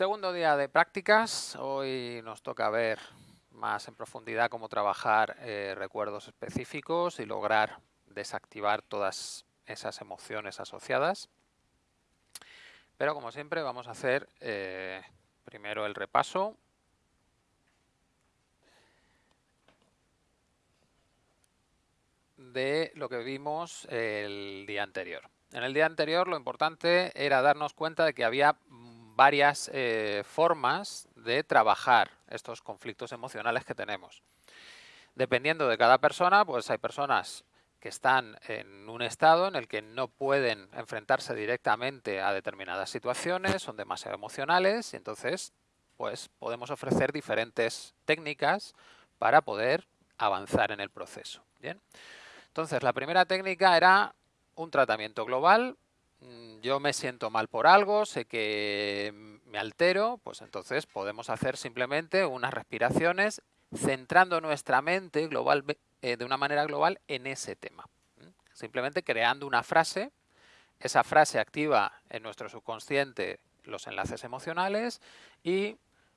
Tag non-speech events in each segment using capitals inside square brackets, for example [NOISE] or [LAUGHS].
Segundo día de prácticas, hoy nos toca ver más en profundidad cómo trabajar eh, recuerdos específicos y lograr desactivar todas esas emociones asociadas. Pero como siempre vamos a hacer eh, primero el repaso. de lo que vimos el día anterior. En el día anterior lo importante era darnos cuenta de que había varias eh, formas de trabajar estos conflictos emocionales que tenemos. Dependiendo de cada persona, pues hay personas que están en un estado en el que no pueden enfrentarse directamente a determinadas situaciones, son demasiado emocionales y entonces pues podemos ofrecer diferentes técnicas para poder avanzar en el proceso. Bien. Entonces, la primera técnica era un tratamiento global. Mm, yo me siento mal por algo, sé que me altero, pues entonces podemos hacer simplemente unas respiraciones centrando nuestra mente global, eh, de una manera global en ese tema. Simplemente creando una frase, esa frase activa en nuestro subconsciente los enlaces emocionales y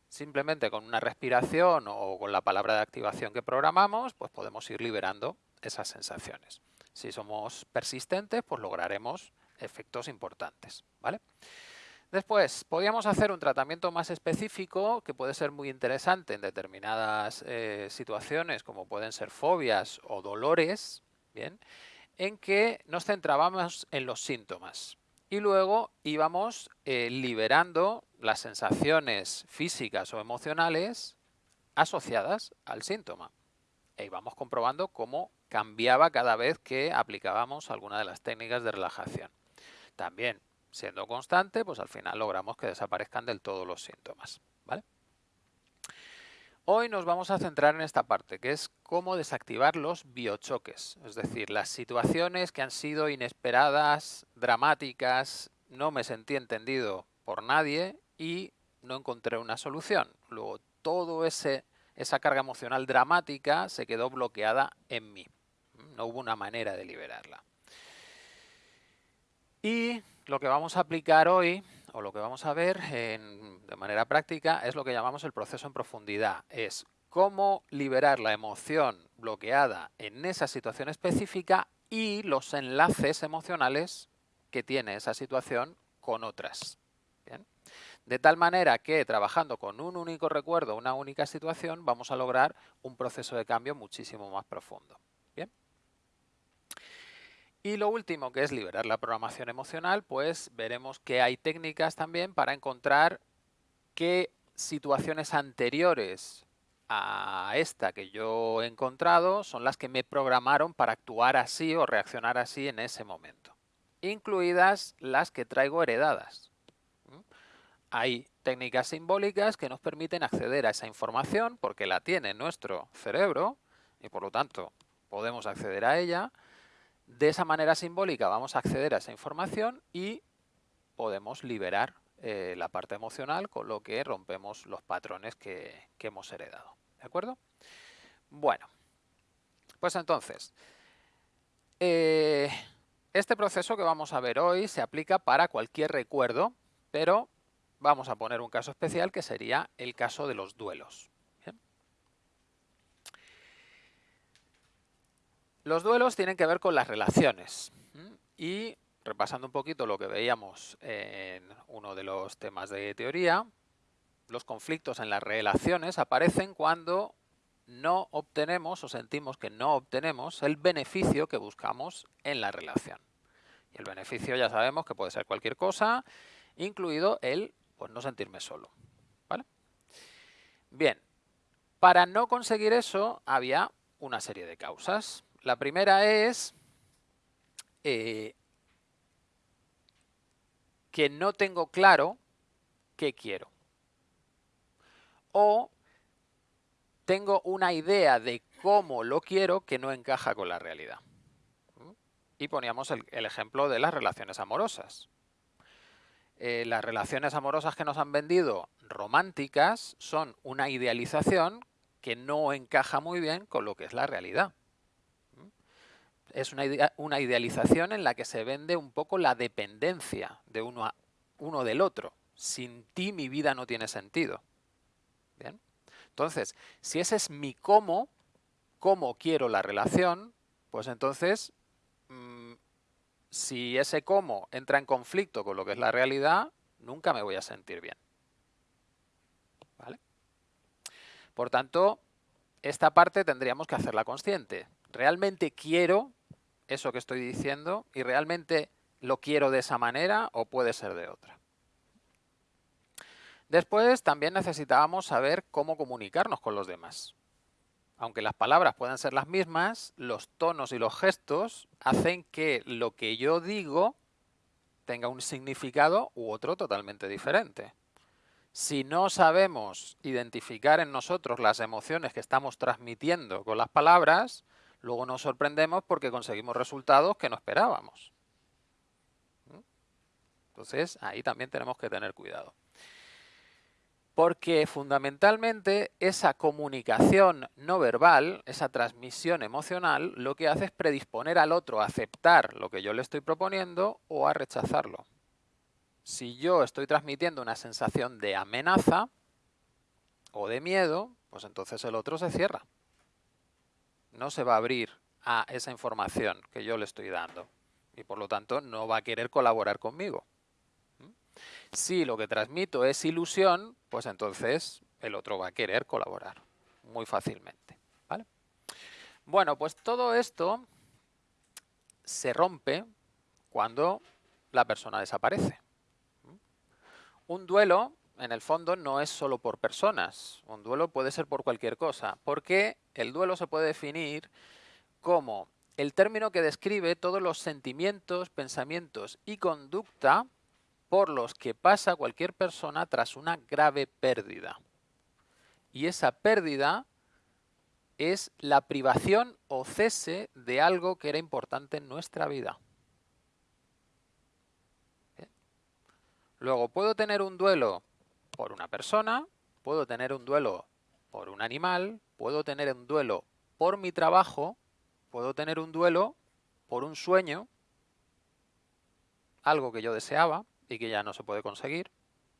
simplemente con una respiración o con la palabra de activación que programamos, pues podemos ir liberando esas sensaciones. Si somos persistentes, pues lograremos efectos importantes. ¿vale? Después, podríamos hacer un tratamiento más específico que puede ser muy interesante en determinadas eh, situaciones, como pueden ser fobias o dolores, ¿bien? en que nos centrábamos en los síntomas y luego íbamos eh, liberando las sensaciones físicas o emocionales asociadas al síntoma. E íbamos comprobando cómo cambiaba cada vez que aplicábamos alguna de las técnicas de relajación. También siendo constante, pues al final logramos que desaparezcan del todo los síntomas. Hoy nos vamos a centrar en esta parte, que es cómo desactivar los biochoques, es decir, las situaciones que han sido inesperadas, dramáticas, no me sentí entendido por nadie y no encontré una solución. Luego, todo ese esa carga emocional dramática se quedó bloqueada en mí. No hubo una manera de liberarla. Y lo que vamos a aplicar hoy, o lo que vamos a ver de manera práctica, es lo que llamamos el proceso en profundidad. Es cómo liberar la emoción bloqueada en esa situación específica y los enlaces emocionales que tiene esa situación con otras. De tal manera que trabajando con un único recuerdo, una única situación, vamos a lograr un proceso de cambio muchísimo más profundo. Y lo último, que es liberar la programación emocional, pues veremos que hay técnicas también para encontrar qué situaciones anteriores a esta que yo he encontrado son las que me programaron para actuar así o reaccionar así en ese momento, incluidas las que traigo heredadas. Hay técnicas simbólicas que nos permiten acceder a esa información porque la tiene nuestro cerebro y por lo tanto podemos acceder a ella, de esa manera simbólica vamos a acceder a esa información y podemos liberar eh, la parte emocional, con lo que rompemos los patrones que, hemos heredado. ¿De acuerdo? Bueno, pues entonces, eh, este proceso que vamos a ver hoy se aplica para cualquier recuerdo, pero vamos a poner un caso especial que sería el caso de los duelos. Los duelos tienen que ver con las relaciones. Y repasando un poquito lo que veíamos en uno de los temas de teoría, los conflictos en las relaciones aparecen cuando no obtenemos o sentimos que no obtenemos el beneficio que buscamos en la relación. Y el beneficio ya sabemos que puede ser cualquier cosa, incluido el pues, no sentirme solo. ¿vale? Bien, para no conseguir eso había una serie de causas. La primera es eh, que no tengo claro qué quiero. O tengo una idea de cómo lo quiero que no encaja con la realidad. Y poníamos el, ejemplo de las relaciones amorosas. Eh, las relaciones amorosas que nos han vendido románticas son una idealización que no encaja muy bien con lo que es la realidad es una, idealización en la que se vende un poco la dependencia de uno, uno del otro. Sin ti mi vida no tiene sentido. Entonces, si ese es mi cómo, cómo quiero la relación, pues entonces, mm, si ese cómo entra en conflicto con lo que es la realidad, nunca me voy a sentir bien. ¿Vale? Por tanto, esta parte tendríamos que hacerla consciente. ¿Realmente quiero eso que estoy diciendo y realmente lo quiero de esa manera o puede ser de otra? Después también necesitábamos saber cómo comunicarnos con los demás. Aunque las palabras puedan ser las mismas, los tonos y los gestos hacen que lo que yo digo tenga un significado u otro totalmente diferente. Si no sabemos identificar en nosotros las emociones que estamos transmitiendo con las palabras, luego nos sorprendemos porque conseguimos resultados que no esperábamos. ¿Mm? Entonces, ahí también tenemos que tener cuidado. Porque fundamentalmente esa comunicación no verbal, esa transmisión emocional, lo que hace es predisponer al otro a aceptar lo que yo le estoy proponiendo o a rechazarlo. Si yo estoy transmitiendo una sensación de amenaza o de miedo, pues entonces el otro se cierra. No se va a abrir a esa información que yo le estoy dando y por lo tanto no va a querer colaborar conmigo. Si lo que transmito es ilusión, pues entonces el otro va a querer colaborar muy fácilmente. Bueno, pues todo esto se rompe cuando la persona desaparece. Un duelo, en el fondo, no es solo por personas. Un duelo puede ser por cualquier cosa, porque el duelo se puede definir como el término que describe todos los sentimientos, pensamientos y conducta por los que pasa cualquier persona tras una grave pérdida. Y esa pérdida es la privación o cese de algo que era importante en nuestra vida. Luego, puedo tener un duelo por una persona, puedo tener un duelo por un animal, puedo tener un duelo por mi trabajo, puedo tener un duelo por un sueño, algo que yo deseaba, y que ya no se puede conseguir.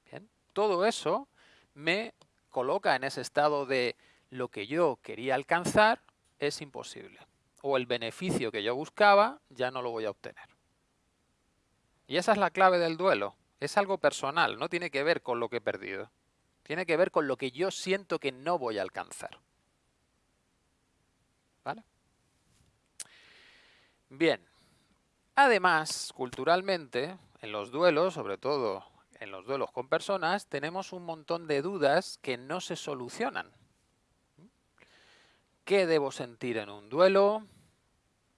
Bien. Todo eso me coloca en ese estado de lo que yo quería alcanzar es imposible. O el beneficio que yo buscaba ya no lo voy a obtener. Y esa es la clave del duelo. Es algo personal, no tiene que ver con lo que he perdido. Tiene que ver con lo que yo siento que no voy a alcanzar. ¿Vale? Bien. Además, culturalmente, en los duelos, sobre todo en los duelos con personas, tenemos un montón de dudas que no se solucionan. ¿Qué debo sentir en un duelo?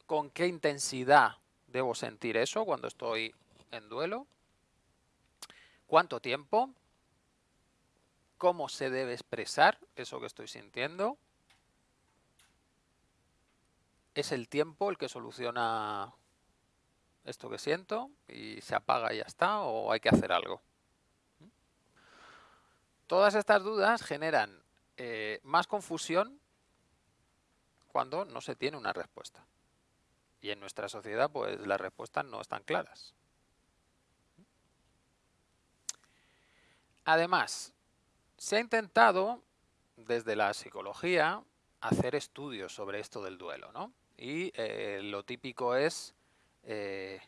¿Con qué intensidad debo sentir eso cuando estoy en duelo? ¿Cuánto tiempo? ¿Cómo se debe expresar eso que estoy sintiendo? ¿Es el tiempo el que soluciona esto que siento y se apaga y ya está o hay que hacer algo. Todas estas dudas generan eh, más confusión cuando no se tiene una respuesta. Y en nuestra sociedad pues las respuestas no están claras. Además, se ha intentado desde la psicología hacer estudios sobre esto del duelo, ¿no? Y eh, lo típico es eh,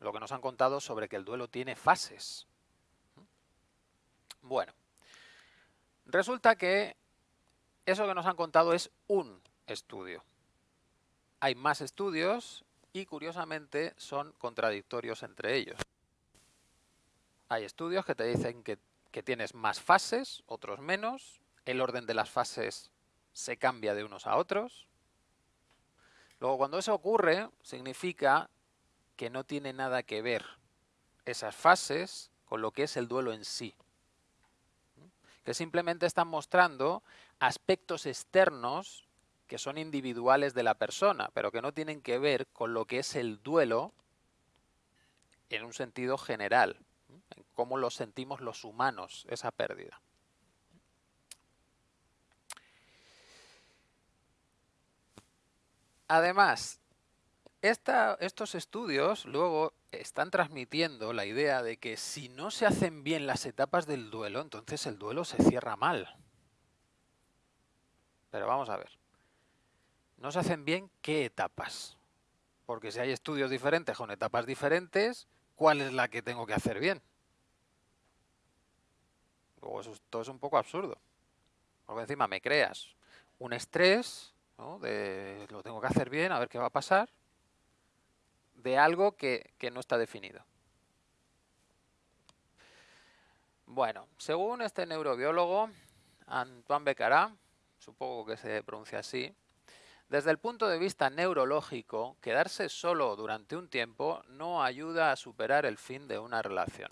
lo que nos han contado sobre que el duelo tiene fases. Bueno, resulta que eso que nos han contado es un estudio. Hay más estudios y curiosamente son contradictorios entre ellos. Hay estudios que te dicen que, que tienes más fases, otros menos, el orden de las fases se cambia de unos a otros, Luego, cuando eso ocurre, significa que no tiene nada que ver esas fases con lo que es el duelo en sí. Que simplemente están mostrando aspectos externos que son individuales de la persona, pero que no tienen que ver con lo que es el duelo en un sentido general, en cómo lo sentimos los humanos, esa pérdida. Además, estos estudios luego están transmitiendo la idea de que si no se hacen bien las etapas del duelo, entonces el duelo se cierra mal. Pero vamos a ver. No se hacen bien qué etapas. Porque si hay estudios diferentes con etapas diferentes, ¿cuál es la que tengo que hacer bien? Todo es un poco absurdo. Porque encima me creas un estrés, de lo tengo que hacer bien, a ver qué va a pasar, de algo que, que no está definido. Bueno, según este neurobiólogo, Antoine Becarat, supongo que se pronuncia así, desde el punto de vista neurológico, quedarse solo durante un tiempo no ayuda a superar el fin de una relación.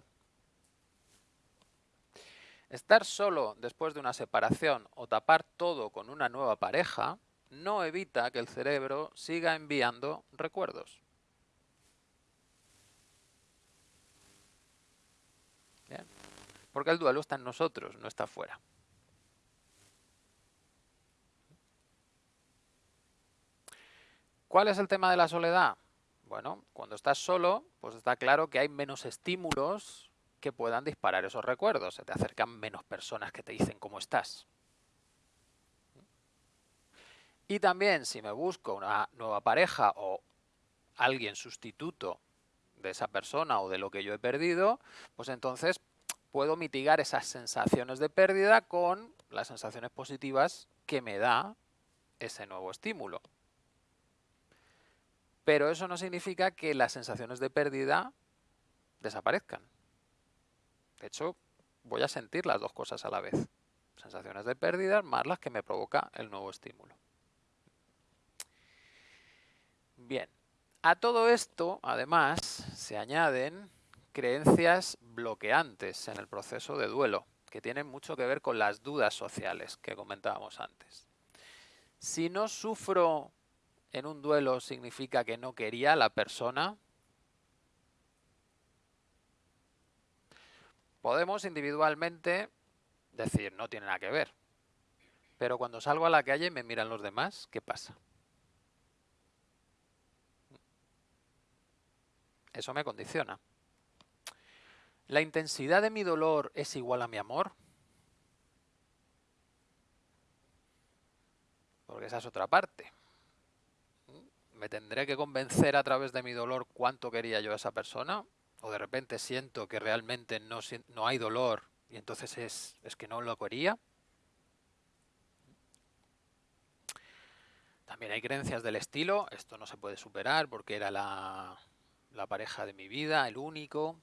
Estar solo después de una separación o tapar todo con una nueva pareja no evita que el cerebro siga enviando recuerdos. Porque el duelo está en nosotros, no está fuera. ¿Cuál es el tema de la soledad? Bueno, cuando estás solo, pues está claro que hay menos estímulos que puedan disparar esos recuerdos. Se te acercan menos personas que te dicen cómo estás. Y también si me busco una nueva pareja o alguien sustituto de esa persona o de lo que yo he perdido, pues entonces puedo mitigar esas sensaciones de pérdida con las sensaciones positivas que me da ese nuevo estímulo. Pero eso no significa que las sensaciones de pérdida desaparezcan. De hecho, voy a sentir las dos cosas a la vez. Sensaciones de pérdida más las que me provoca el nuevo estímulo. Bien, a todo esto, además, se añaden creencias bloqueantes en el proceso de duelo, que tienen mucho que ver con las dudas sociales que comentábamos antes. Si no sufro en un duelo significa que no quería a la persona. Podemos individualmente decir, no tiene nada que ver. Pero cuando salgo a la calle y me miran los demás, ¿qué pasa? Eso me condiciona. ¿La intensidad de mi dolor es igual a mi amor? Porque esa es otra parte me tendré que convencer a través de mi dolor cuánto quería yo a esa persona, o de repente siento que realmente no, no hay dolor y entonces es, es que no lo quería. También hay creencias del estilo, esto no se puede superar porque era la, la pareja de mi vida, el único.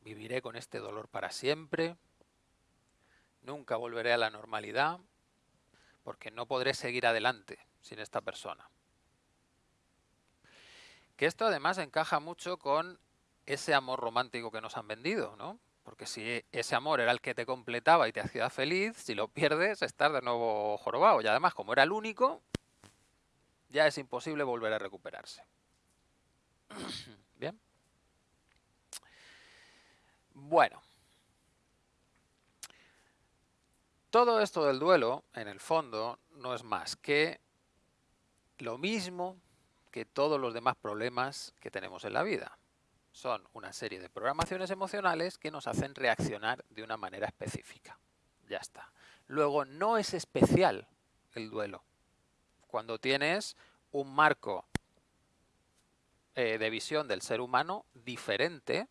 Viviré con este dolor para siempre. Nunca volveré a la normalidad porque no podré seguir adelante sin esta persona. Que esto además encaja mucho con ese amor romántico que nos han vendido, ¿no? Porque si ese amor era el que te completaba y te hacía feliz, si lo pierdes, estás de nuevo jorobado. Y además, como era el único, ya es imposible volver a recuperarse. [CLEARS THROAT] Bien. Bueno. Todo esto del duelo, en el fondo, no es más que lo mismo que todos los demás problemas que tenemos en la vida. Son una serie de programaciones emocionales que nos hacen reaccionar de una manera específica. Ya está. Luego, no es especial el duelo. Cuando tienes un marco eh, de visión del ser humano diferente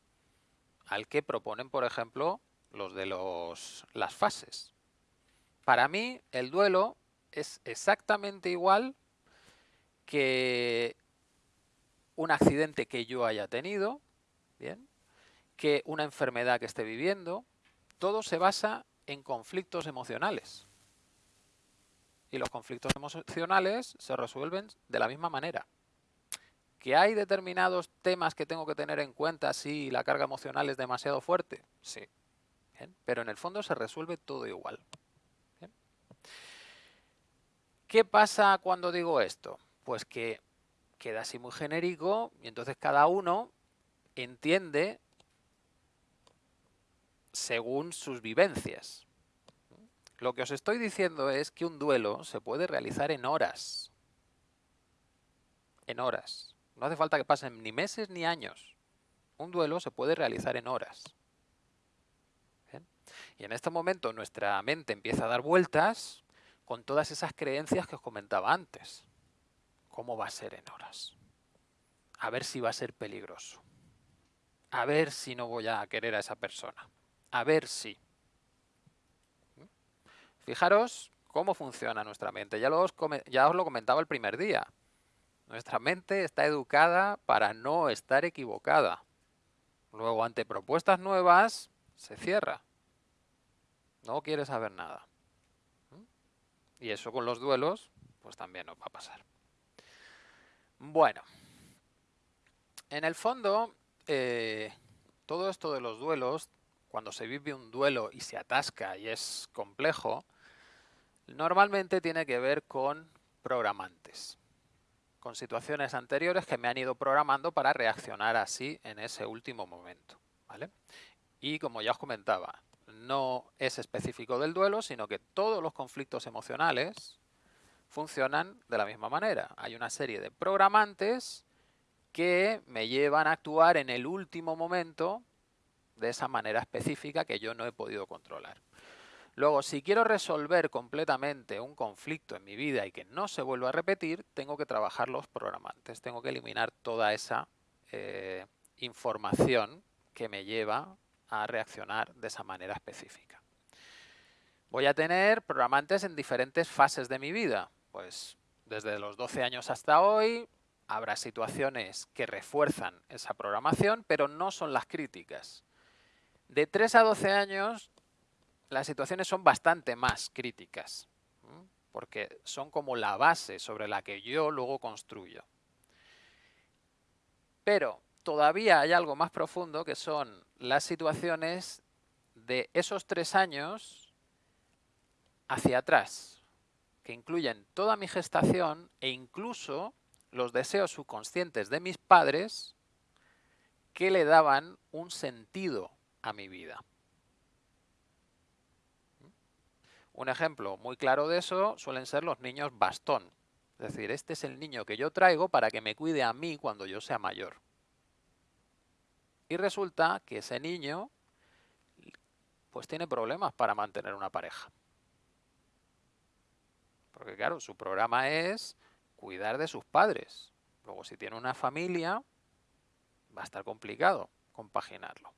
al que proponen, por ejemplo, los de los, las fases. Para mí, el duelo es exactamente igual que un accidente que yo haya tenido, ¿bien? que una enfermedad que esté viviendo, todo se basa en conflictos emocionales. Y los conflictos emocionales se resuelven de la misma manera. ¿Que hay determinados temas que tengo que tener en cuenta si la carga emocional es demasiado fuerte? Sí. Pero en el fondo se resuelve todo igual. ¿Qué pasa cuando digo esto? Pues que queda así muy genérico y entonces cada uno entiende según sus vivencias. Lo que os estoy diciendo es que un duelo se puede realizar en horas. En horas. No hace falta que pasen ni meses ni años. Un duelo se puede realizar en horas. Y en este momento nuestra mente empieza a dar vueltas con todas esas creencias que os comentaba antes. ¿Cómo va a ser en horas? A ver si va a ser peligroso. A ver si no voy a querer a esa persona. A ver si. Fijaros cómo funciona nuestra mente. Ya, os lo comentaba el primer día. Nuestra mente está educada para no estar equivocada. Luego, ante propuestas nuevas, se cierra. No quiere saber nada. Y eso con los duelos, pues también nos va a pasar. Bueno, en el fondo, eh, todo esto de los duelos, cuando se vive un duelo y se atasca y es complejo, normalmente tiene que ver con programantes, con situaciones anteriores que me han ido programando para reaccionar así en ese último momento. ¿vale? Y como ya os comentaba, no es específico del duelo, sino que todos los conflictos emocionales funcionan de la misma manera. Hay una serie de programantes que me llevan a actuar en el último momento de esa manera específica que yo no he podido controlar. Luego, si quiero resolver completamente un conflicto en mi vida y que no se vuelva a repetir, tengo que trabajar los programantes, tengo que eliminar toda esa eh, información que me lleva a reaccionar de esa manera específica. Voy a tener programantes en diferentes fases de mi vida. Pues desde los 12 años hasta hoy habrá situaciones que refuerzan esa programación, pero no son las críticas. De 3 a 12 años las situaciones son bastante más críticas, porque son como la base sobre la que yo luego construyo. Pero todavía hay algo más profundo que son las situaciones de esos tres años hacia atrás, que incluyen toda mi gestación e incluso los deseos subconscientes de mis padres que le daban un sentido a mi vida. Un ejemplo muy claro de eso suelen ser los niños bastón. Es decir, este es el niño que yo traigo para que me cuide a mí cuando yo sea mayor. Y resulta que ese niño pues tiene problemas para mantener una pareja. Porque claro, su programa es cuidar de sus padres. Luego si tiene una familia, va a estar complicado compaginarlo.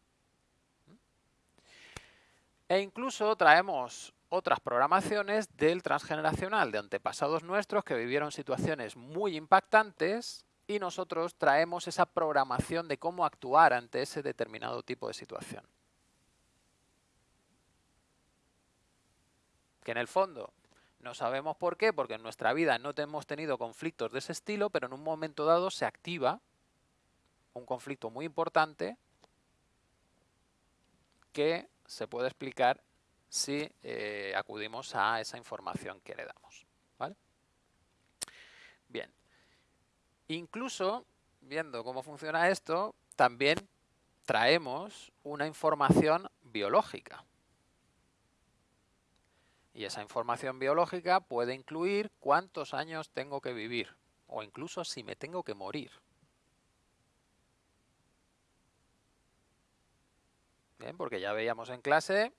E incluso traemos otras programaciones del transgeneracional, de antepasados nuestros que vivieron situaciones muy impactantes y nosotros traemos esa programación de cómo actuar ante ese determinado tipo de situación. Que en el fondo no sabemos por qué, porque en nuestra vida no hemos tenido conflictos de ese estilo, pero en un momento dado se activa un conflicto muy importante que se puede explicar si eh, acudimos a esa información que le damos. ¿vale? Bien, Incluso, viendo cómo funciona esto, también traemos una información biológica. Y esa información biológica puede incluir cuántos años tengo que vivir o incluso si me tengo que morir. Bien, porque ya veíamos en clase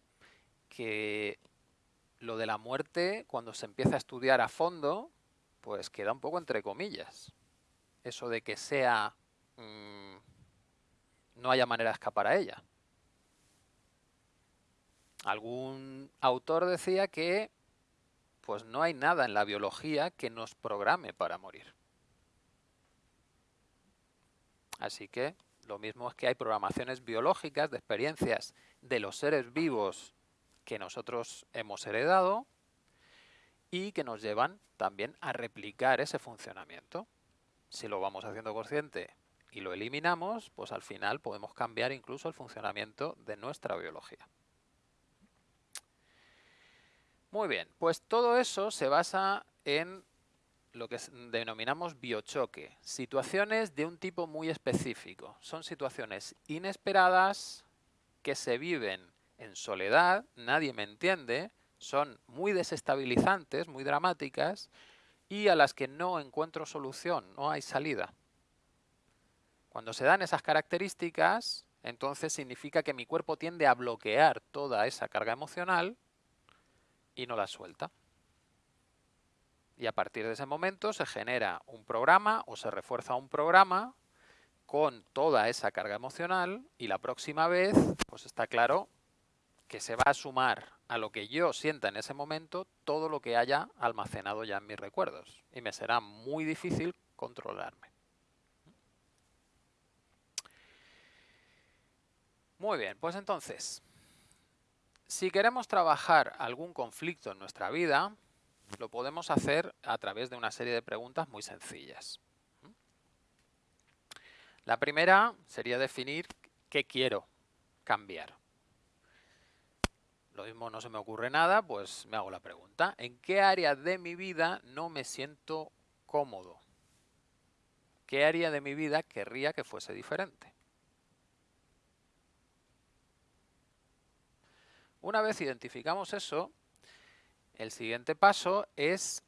que lo de la muerte, cuando se empieza a estudiar a fondo, pues queda un poco entre comillas eso de que sea... Mm, no haya manera de escapar a ella. Algún autor decía que pues no hay nada en la biología que nos programe para morir. Así que lo mismo es que hay programaciones biológicas de experiencias de los seres vivos que nosotros hemos heredado y que nos llevan también a replicar ese funcionamiento si lo vamos haciendo consciente y lo eliminamos, pues al final podemos cambiar incluso el funcionamiento de nuestra biología. Muy bien, pues todo eso se basa en lo que denominamos biochoque, situaciones de un tipo muy específico. Son situaciones inesperadas que se viven en soledad, nadie me entiende, son muy desestabilizantes, muy dramáticas y a las que no encuentro solución, no hay salida. Cuando se dan esas características, entonces significa que mi cuerpo tiende a bloquear toda esa carga emocional y no la suelta. Y a partir de ese momento se genera un programa o se refuerza un programa con toda esa carga emocional y la próxima vez, pues está claro que se va a sumar a lo que yo sienta en ese momento todo lo que haya almacenado ya en mis recuerdos y me será muy difícil controlarme. Muy bien, pues entonces, si queremos trabajar algún conflicto en nuestra vida, lo podemos hacer a través de una serie de preguntas muy sencillas. La primera sería definir qué quiero cambiar. Lo mismo no se me ocurre nada, pues me hago la pregunta. ¿En qué área de mi vida no me siento cómodo? ¿Qué área de mi vida querría que fuese diferente? Una vez identificamos eso, el siguiente paso es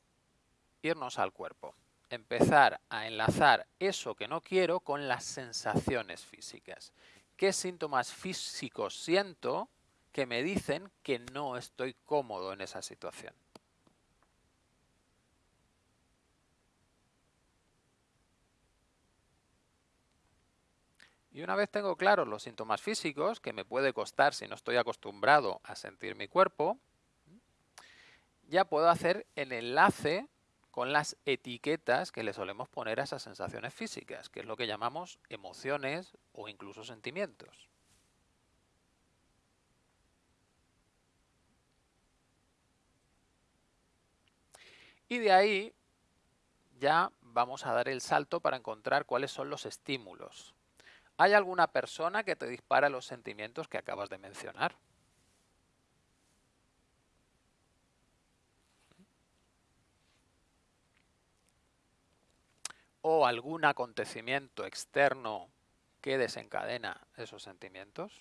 irnos al cuerpo empezar a enlazar eso que no quiero con las sensaciones físicas. ¿Qué síntomas físicos siento que me dicen que no estoy cómodo en esa situación? Y una vez tengo claros los síntomas físicos, que me puede costar si no estoy acostumbrado a sentir mi cuerpo, ya puedo hacer el enlace con las etiquetas que le solemos poner a esas sensaciones físicas, que es lo que llamamos emociones o incluso sentimientos. Y de ahí ya vamos a dar el salto para encontrar cuáles son los estímulos. ¿Hay alguna persona que te dispara los sentimientos que acabas de mencionar? o algún acontecimiento externo que desencadena esos sentimientos?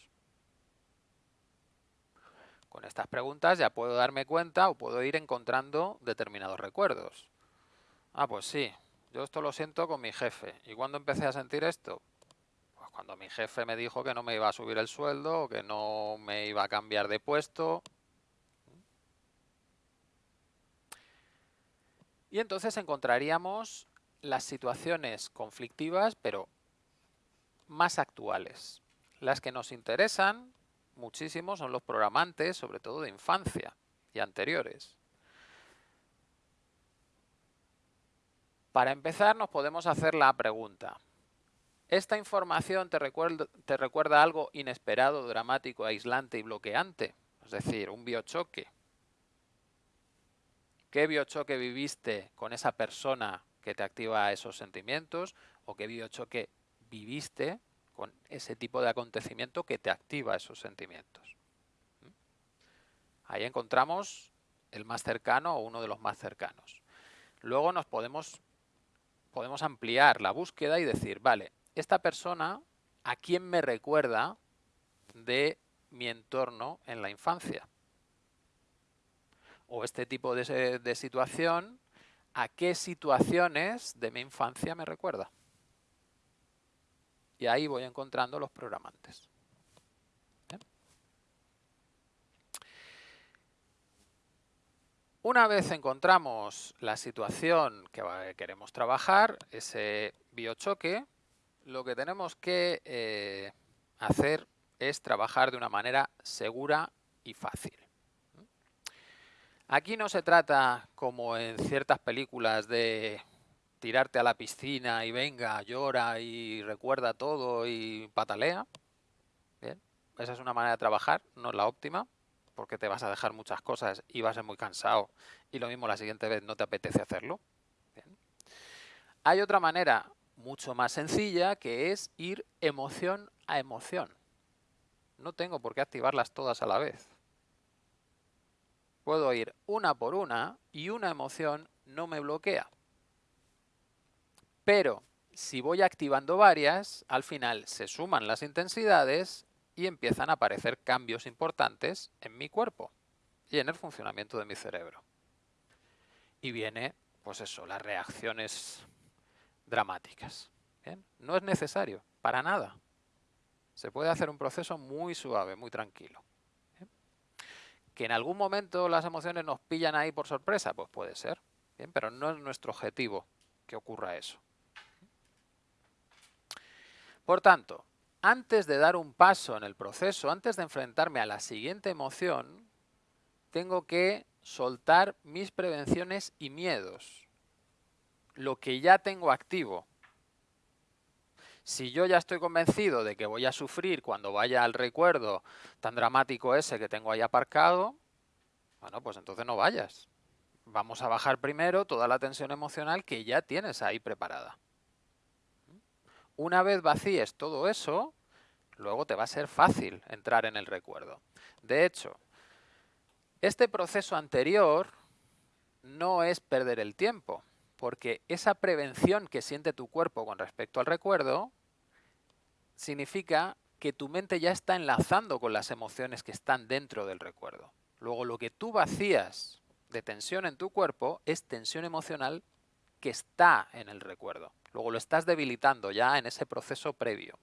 Con estas preguntas ya puedo darme cuenta o puedo ir encontrando determinados recuerdos. Ah, pues sí, yo esto lo siento con mi jefe. ¿Y cuándo empecé a sentir esto? Cuando mi jefe me dijo que no me iba a subir el sueldo que no me iba a cambiar de puesto. Y entonces encontraríamos las situaciones conflictivas, pero más actuales. Las que nos interesan muchísimo son los programantes, sobre todo de infancia y anteriores. Para empezar nos podemos hacer la pregunta. ¿Esta información te recuerda, algo inesperado, dramático, aislante y bloqueante? Es decir, un biochoque. ¿Qué biochoque viviste con esa persona que te activa esos sentimientos o qué biochoque viviste con ese tipo de acontecimiento que te activa esos sentimientos. ¿Mm? Ahí encontramos el más cercano o uno de los más cercanos. Luego nos podemos, podemos ampliar la búsqueda y decir, vale, esta persona, ¿a quién me recuerda de mi entorno en la infancia? O este tipo de, situación a qué situaciones de mi infancia me recuerda. Y ahí voy encontrando los programantes. Una vez encontramos la situación que queremos trabajar, ese biochoque, lo que tenemos que eh, hacer es trabajar de una manera segura y fácil. Aquí no se trata, como en ciertas películas, de tirarte a la piscina y venga, llora y recuerda todo y patalea. Bien, esa es una manera de trabajar, no es la óptima, porque te vas a dejar muchas cosas y vas a ser muy cansado y lo mismo la siguiente vez no te apetece hacerlo. Hay otra manera mucho más sencilla que es ir emoción a emoción. No tengo por qué activarlas todas a la vez puedo ir una por una y una emoción no me bloquea. Pero si voy activando varias, al final se suman las intensidades y empiezan a aparecer cambios importantes en mi cuerpo y en el funcionamiento de mi cerebro. Y viene, pues eso, las reacciones dramáticas. No es necesario. para nada. Se puede hacer un proceso muy suave, muy tranquilo. ¿Que en algún momento las emociones nos pillan ahí por sorpresa? Pues puede ser, ¿bien? pero no es nuestro objetivo que ocurra eso. Por tanto, antes de dar un paso en el proceso, antes de enfrentarme a la siguiente emoción, tengo que soltar mis prevenciones y miedos, lo que ya tengo activo. Si yo ya estoy convencido de que voy a sufrir cuando vaya al recuerdo tan dramático ese que tengo ahí aparcado, bueno, pues entonces no vayas. Vamos a bajar primero toda la tensión emocional que ya tienes ahí preparada. Una vez vacíes todo eso, luego te va a ser fácil entrar en el recuerdo. De hecho, este proceso anterior no es perder el tiempo, porque esa prevención que siente tu cuerpo con respecto al recuerdo significa que tu mente ya está enlazando con las emociones que están dentro del recuerdo. Luego lo que tú vacías de tensión en tu cuerpo es tensión emocional que está en el recuerdo. Luego lo estás debilitando ya en ese proceso previo.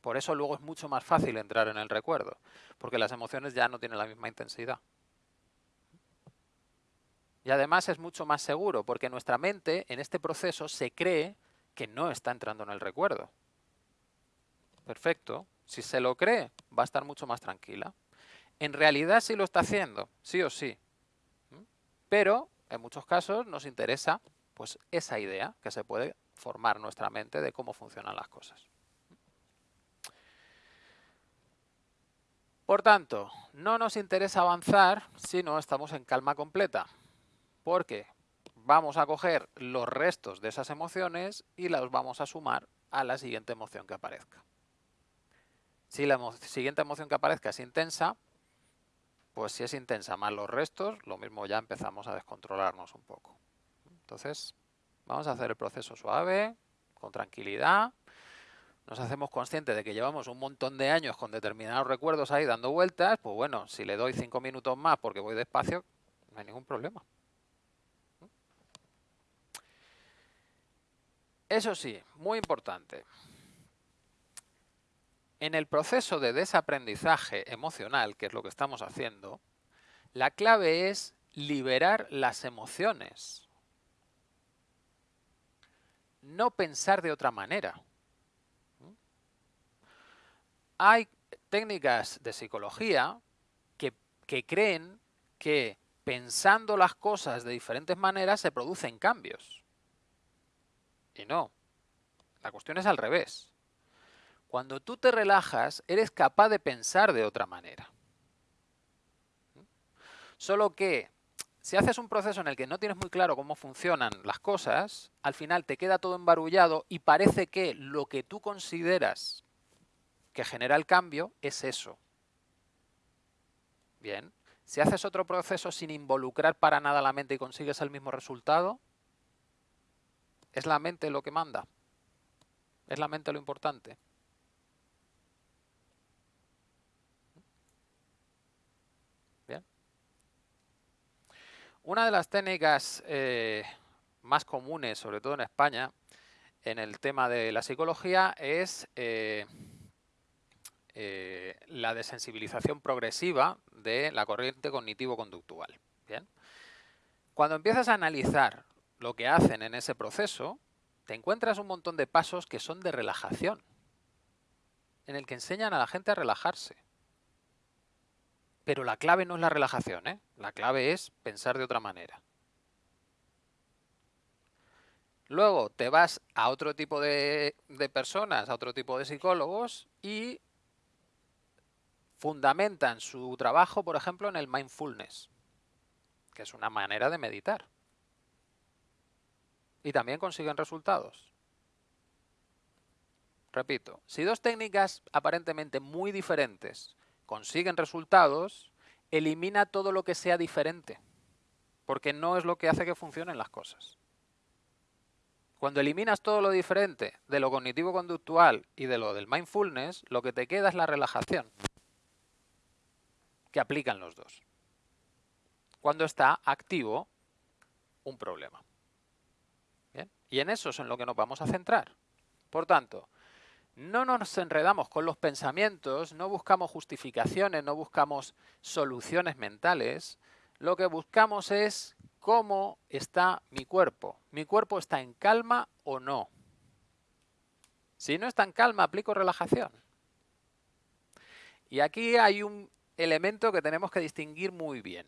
Por eso luego es mucho más fácil entrar en el recuerdo, porque las emociones ya no tienen la misma intensidad. Y además es mucho más seguro, porque nuestra mente en este proceso se cree que no está entrando en el recuerdo. Perfecto. Si se lo cree, va a estar mucho más tranquila. En realidad sí lo está haciendo, sí o sí. ¿Mm? Pero en muchos casos nos interesa pues esa idea que se puede formar nuestra mente de cómo funcionan las cosas. Por tanto, no nos interesa avanzar si no estamos en calma completa, porque vamos a coger los restos de esas emociones y los vamos a sumar a la siguiente emoción que aparezca. Si la siguiente emoción que aparezca es intensa, pues si es intensa más los restos, lo mismo ya empezamos a descontrolarnos un poco. Entonces, vamos a hacer el proceso suave, con tranquilidad. Nos hacemos conscientes de que llevamos un montón de años con determinados recuerdos ahí dando vueltas. Pues bueno, si le doy cinco minutos más porque voy despacio, no hay ningún problema. Eso sí, muy importante. En el proceso de desaprendizaje emocional, que es lo que estamos haciendo, la clave es liberar las emociones no pensar de otra manera. Hay técnicas de psicología que, que creen que pensando las cosas de diferentes maneras se producen cambios. Y no. La cuestión es al revés. Cuando tú te relajas, eres capaz de pensar de otra manera. Solo que si haces un proceso en el que no tienes muy claro cómo funcionan las cosas, al final te queda todo embarullado y parece que lo que tú consideras que genera el cambio es eso. Bien, si haces otro proceso sin involucrar para nada la mente y consigues el mismo resultado, es la mente lo que manda. Es la mente lo importante. Una de las técnicas eh, más comunes, sobre todo en España, en el tema de la psicología es eh, eh, la desensibilización progresiva de la corriente cognitivo-conductual. Cuando empiezas a analizar lo que hacen en ese proceso, te encuentras un montón de pasos que son de relajación, en el que enseñan a la gente a relajarse. Pero la clave no es la relajación, ¿eh? la clave es pensar de otra manera. Luego te vas a otro tipo de, de, personas, a otro tipo de psicólogos y fundamentan su trabajo, por ejemplo, en el mindfulness, que es una manera de meditar. Y también consiguen resultados. Repito, si dos técnicas aparentemente muy diferentes consiguen resultados, elimina todo lo que sea diferente, porque no es lo que hace que funcionen las cosas. Cuando eliminas todo lo diferente de lo cognitivo-conductual y de lo del mindfulness, lo que te queda es la relajación, que aplican los dos. Cuando está activo un problema. Y en eso es en lo que nos vamos a centrar. Por tanto, no nos enredamos con los pensamientos, no buscamos justificaciones, no buscamos soluciones mentales, lo que buscamos es cómo está mi cuerpo. ¿Mi cuerpo está en calma o no? Si no está en calma, aplico relajación. Y aquí hay un elemento que tenemos que distinguir muy bien.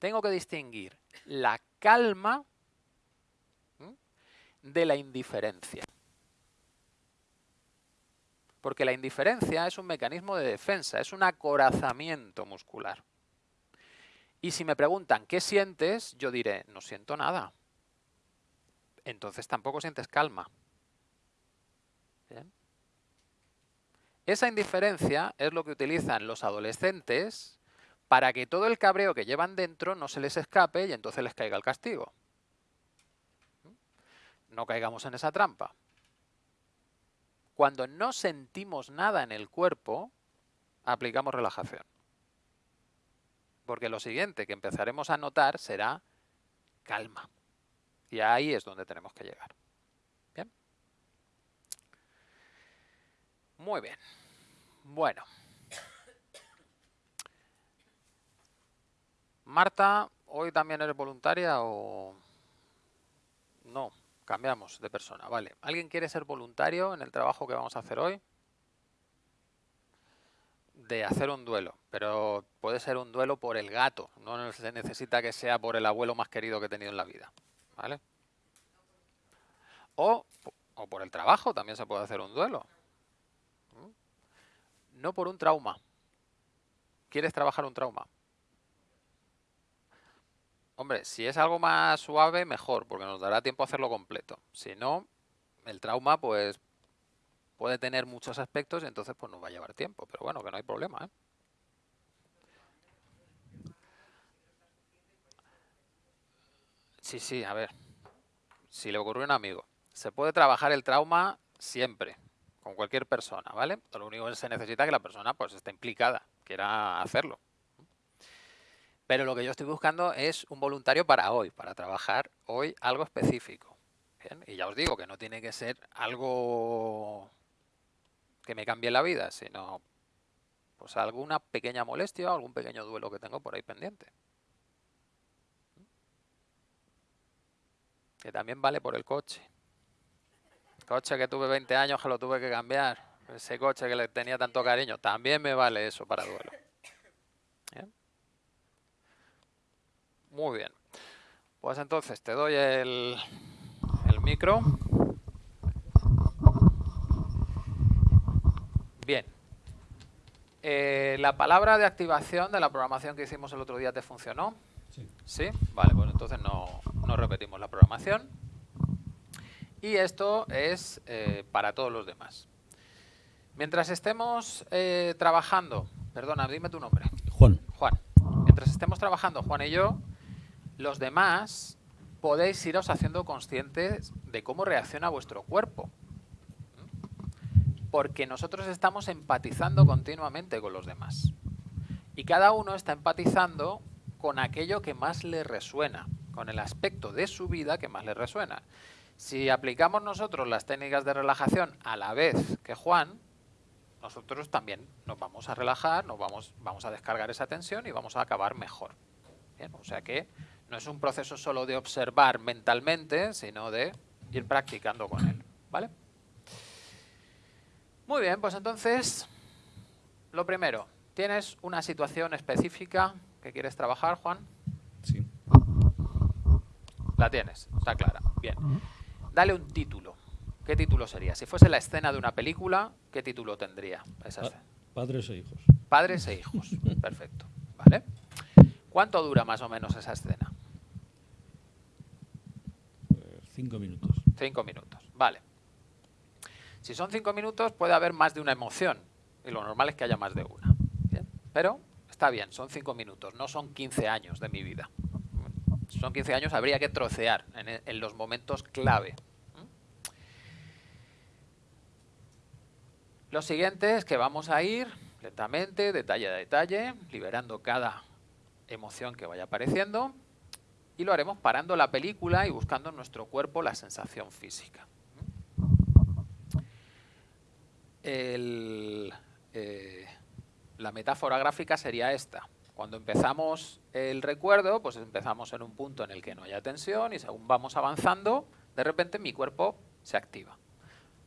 Tengo que distinguir la calma de la indiferencia. Porque la indiferencia es un mecanismo de defensa, es un acorazamiento muscular. Y si me preguntan, ¿qué sientes? Yo diré, no siento nada. Entonces tampoco sientes calma. Esa indiferencia es lo que utilizan los adolescentes para que todo el cabreo que llevan dentro no se les escape y entonces les caiga el castigo. No caigamos en esa trampa. Cuando no sentimos nada en el cuerpo, aplicamos relajación. Porque lo siguiente que empezaremos a notar será calma. Y ahí es donde tenemos que llegar. ¿Bien? Muy bien. Bueno. Marta, ¿hoy también eres voluntaria o no? Cambiamos de persona, vale. ¿Alguien quiere ser voluntario en el trabajo que vamos a hacer hoy? De hacer un duelo, pero puede ser un duelo por el gato, no se necesita que sea por el abuelo más querido que he tenido en la vida, ¿vale? O, o por el trabajo también se puede hacer un duelo. No por un trauma. ¿Quieres trabajar un trauma? Hombre, si es algo más suave, mejor, porque nos dará tiempo a hacerlo completo. Si no, el trauma pues puede tener muchos aspectos y entonces pues nos va a llevar tiempo. Pero bueno, que no hay problema, ¿eh? Sí, sí, a ver. Si le ocurrió a un amigo. Se puede trabajar el trauma siempre, con cualquier persona, ¿vale? Lo único que se necesita es que la persona pues esté implicada, quiera hacerlo. Pero lo que yo estoy buscando es un voluntario para hoy, para trabajar hoy algo específico. Y ya os digo que no tiene que ser algo que me cambie la vida, sino pues alguna pequeña molestia algún pequeño duelo que tengo por ahí pendiente. Que también vale por el coche. coche que tuve 20 años que lo tuve que cambiar. Ese coche que le tenía tanto cariño. También me vale eso para duelo. Muy bien. Pues entonces te doy el, el micro. Bien. Eh, ¿La palabra de activación de la programación que hicimos el otro día te funcionó? Sí. ¿Sí? Vale, pues entonces no, no repetimos la programación. Y esto es eh, para todos los demás. Mientras estemos eh, trabajando, perdona, dime tu nombre. Juan. Juan. Mientras estemos trabajando, Juan y yo, los demás podéis iros haciendo conscientes de cómo reacciona vuestro cuerpo. Porque nosotros estamos empatizando continuamente con los demás. Y cada uno está empatizando con aquello que más le resuena, con el aspecto de su vida que más le resuena. Si aplicamos nosotros las técnicas de relajación a la vez que Juan, nosotros también nos vamos a relajar, nos vamos, vamos a descargar esa tensión y vamos a acabar mejor. o sea que no es un proceso solo de observar mentalmente, sino de ir practicando con él. ¿Vale? Muy bien, pues entonces, lo primero, ¿tienes una situación específica que quieres trabajar, Juan? Sí. La tienes, está clara. Bien. Dale un título. ¿Qué título sería? Si fuese la escena de una película, ¿qué título tendría esa Padres e hijos. Padres e hijos. Perfecto. ¿Vale? ¿Cuánto dura más o menos esa escena? Cinco minutos. Cinco minutos, vale. Si son cinco minutos puede haber más de una emoción y lo normal es que haya más de una. Pero está bien, son cinco minutos, no son 15 años de mi vida. Si son 15 años habría que trocear en, en los momentos clave. Lo siguiente es que vamos a ir lentamente, detalle a detalle, liberando cada emoción que vaya apareciendo y lo haremos parando la película y buscando en nuestro cuerpo la sensación física. eh, la metáfora gráfica sería esta. Cuando empezamos el recuerdo, pues empezamos en un punto en el que no haya tensión y según vamos avanzando, de repente mi cuerpo se activa.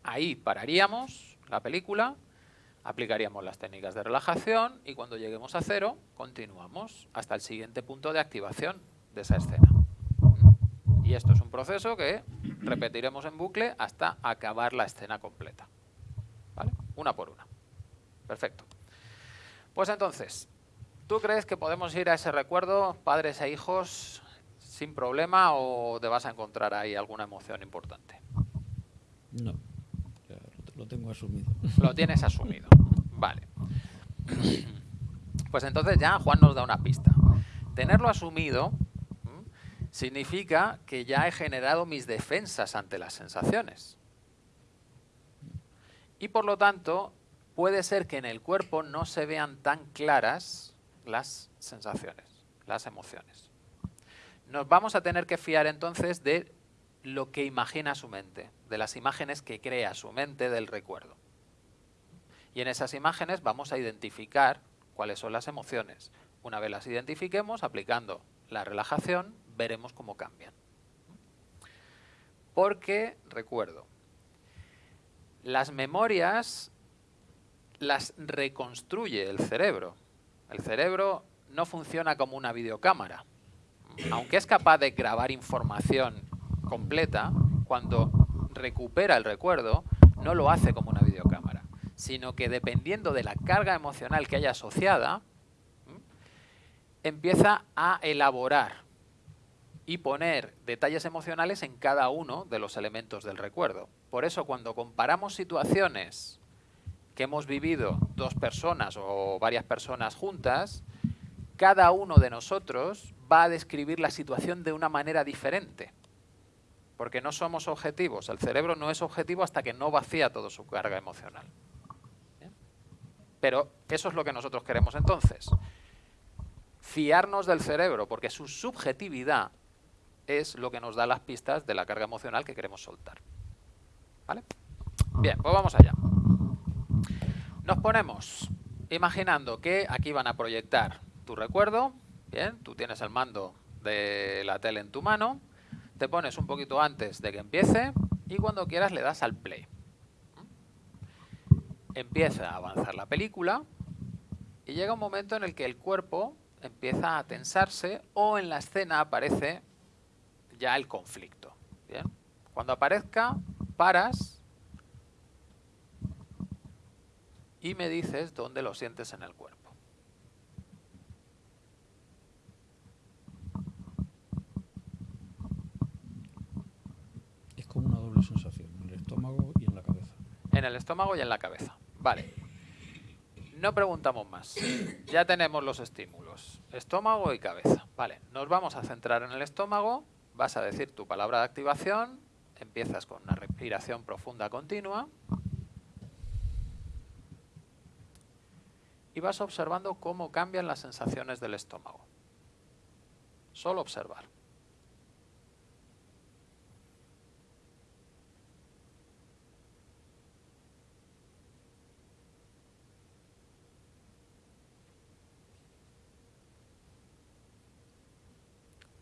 Ahí pararíamos la película, aplicaríamos las técnicas de relajación y cuando lleguemos a cero, continuamos hasta el siguiente punto de activación de esa escena. Y esto es un proceso que repetiremos en bucle hasta acabar la escena completa. ¿Vale? Una por una. Perfecto. Pues entonces, ¿tú crees que podemos ir a ese recuerdo, padres e hijos, sin problema o te vas a encontrar ahí alguna emoción importante? No, ya lo tengo asumido. Lo tienes asumido. Vale. Pues entonces ya Juan nos da una pista. Tenerlo asumido significa que ya he generado mis defensas ante las sensaciones. Y por lo tanto, puede ser que en el cuerpo no se vean tan claras las sensaciones, las emociones. Nos vamos a tener que fiar entonces de lo que imagina su mente, de las imágenes que crea su mente del recuerdo. Y en esas imágenes vamos a identificar cuáles son las emociones. Una vez las identifiquemos, aplicando la relajación, veremos cómo cambian. Porque, recuerdo, las memorias las reconstruye el cerebro. El cerebro no funciona como una videocámara. Aunque es capaz de grabar información completa, cuando recupera el recuerdo, no lo hace como una videocámara, sino que dependiendo de la carga emocional que haya asociada, empieza a elaborar y poner detalles emocionales en cada uno de los elementos del recuerdo. Por eso cuando comparamos situaciones que hemos vivido dos personas o varias personas juntas, cada uno de nosotros va a describir la situación de una manera diferente. Porque no somos objetivos. El cerebro no es objetivo hasta que no vacía toda su carga emocional. Pero eso es lo que nosotros queremos entonces. Fiarnos del cerebro, porque su subjetividad es lo que nos da las pistas de la carga emocional que queremos soltar. ¿Vale? Bien, pues vamos allá. Nos ponemos imaginando que aquí van a proyectar tu recuerdo. Bien, tú tienes el mando de la tele en tu mano. Te pones un poquito antes de que empiece y cuando quieras le das al play. Empieza a avanzar la película y llega un momento en el que el cuerpo empieza a tensarse o en la escena aparece ya el conflicto. ¿bien? Cuando aparezca, paras y me dices dónde lo sientes en el cuerpo. Es como una doble sensación, en el estómago y en la cabeza. En el estómago y en la cabeza. Vale. No preguntamos más. Ya tenemos los estímulos. Estómago y cabeza. Vale. Nos vamos a centrar en el estómago vas a decir tu palabra de activación, empiezas con una respiración profunda continua y vas observando cómo cambian las sensaciones del estómago. Solo observar.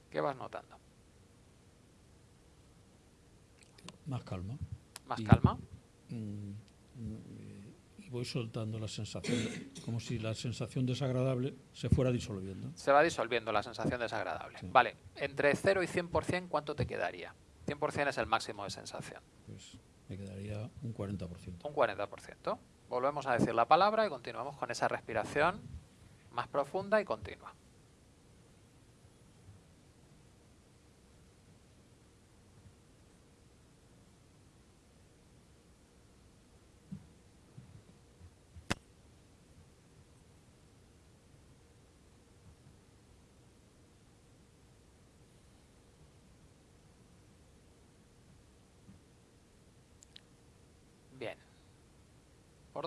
¿Qué vas notando? Más calma. Más calma. Mm, y voy soltando la sensación, como si la sensación desagradable se fuera disolviendo. Se va disolviendo la sensación desagradable. Vale, entre 0 y 100%, ¿cuánto te quedaría? 100% es el máximo de sensación. Pues me quedaría un 40%. Un 40%. Volvemos a decir la palabra y continuamos con esa respiración más profunda y continua.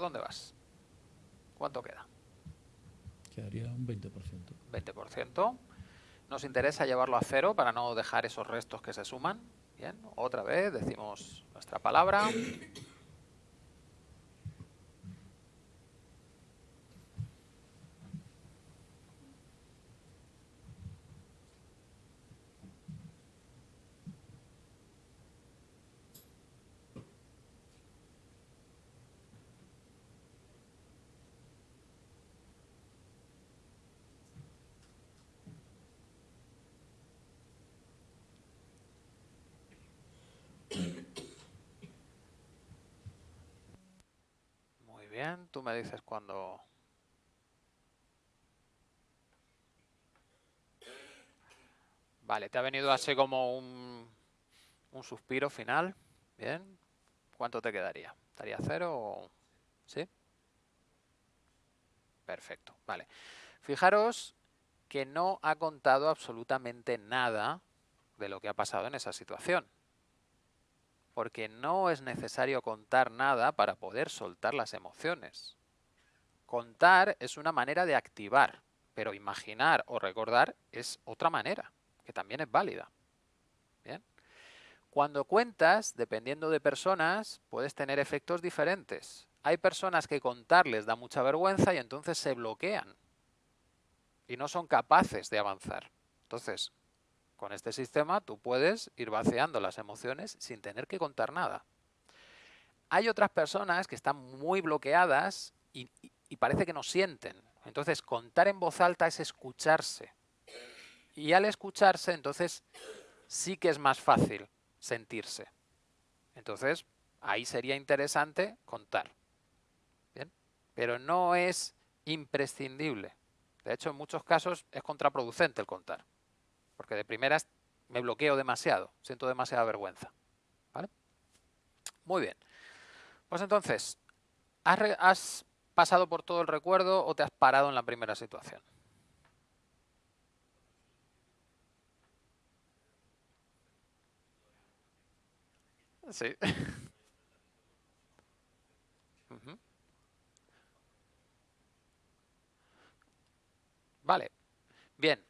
¿Por dónde vas? ¿Cuánto queda? Quedaría un 20%. 20%. Nos interesa llevarlo a cero para no dejar esos restos que se suman. Bien, otra vez decimos nuestra palabra. Bien, tú me dices cuando... Vale, te ha venido así como un, un suspiro final. Bien. ¿Cuánto te quedaría? ¿Estaría cero o...? ¿Sí? Perfecto, vale. Fijaros que no ha contado absolutamente nada de lo que ha pasado en esa situación. Porque no es necesario contar nada para poder soltar las emociones. Contar es una manera de activar, pero imaginar o recordar es otra manera, que también es válida. ¿Bien? Cuando cuentas, dependiendo de personas, puedes tener efectos diferentes. Hay personas que contar les da mucha vergüenza y entonces se bloquean y no son capaces de avanzar. Entonces, con este sistema tú puedes ir vaciando las emociones sin tener que contar nada. Hay otras personas que están muy bloqueadas y, parece que no sienten. Entonces, contar en voz alta es escucharse. Y al escucharse, entonces, sí que es más fácil sentirse. Entonces, ahí sería interesante contar. Pero no es imprescindible. De hecho, en muchos casos es contraproducente el contar. Porque de primeras me bloqueo demasiado, siento demasiada vergüenza. ¿Vale? Muy bien. Pues entonces, ¿has, ¿has pasado por todo el recuerdo o te has parado en la primera situación? Sí. [LAUGHS] Vale. Bien.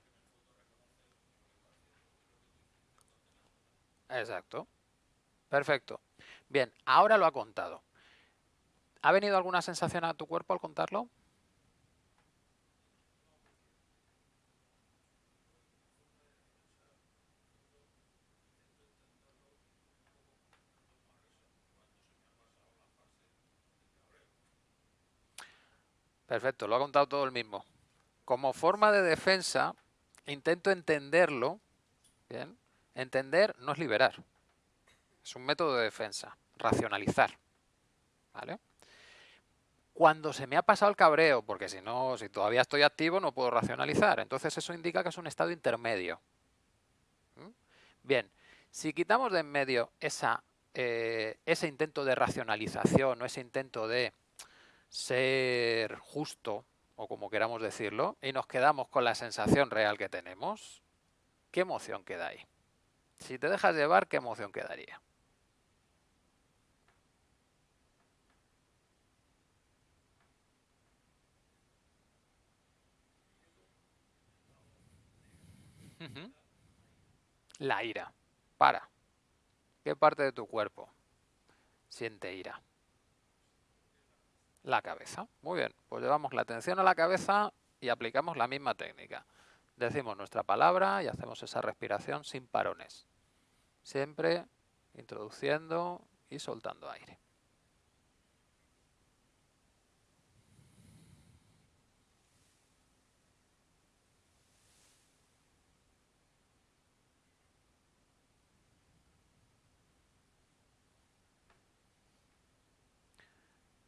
Exacto. Perfecto. Bien, ahora lo ha contado. ¿Ha venido alguna sensación a tu cuerpo al contarlo? Perfecto, lo ha contado todo el mismo. Como forma de defensa, intento entenderlo. Bien. Entender no es liberar. Es un método de defensa. Racionalizar. ¿Vale? Cuando se me ha pasado el cabreo, porque si no, si todavía estoy activo, no puedo racionalizar. Entonces eso indica que es un estado intermedio. ¿Mm? Bien, si quitamos de en medio eh, ese intento de racionalización o ese intento de ser justo, o como queramos decirlo, y nos quedamos con la sensación real que tenemos, ¿qué emoción queda ahí? Si te dejas llevar, ¿qué emoción quedaría? La ira. Para. ¿Qué parte de tu cuerpo siente ira? La cabeza. Muy bien, pues llevamos la atención a la cabeza y aplicamos la misma técnica. Decimos nuestra palabra y hacemos esa respiración sin parones. Siempre introduciendo y soltando aire.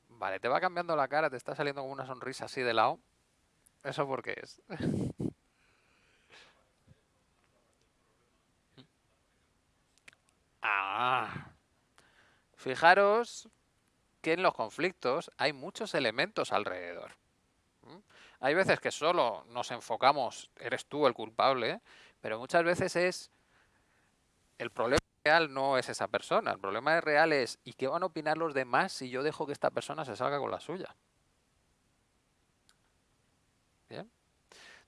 Vale, te va cambiando la cara, te está saliendo como una sonrisa así de lado. ¿Eso por qué es? [LAUGHS] ah. Fijaros que en los conflictos hay muchos elementos alrededor. Hay veces que solo nos enfocamos, eres tú el culpable, pero muchas veces es el problema real no es esa persona, el problema real es ¿y qué van a opinar los demás si yo dejo que esta persona se salga con la suya? ¿Bien?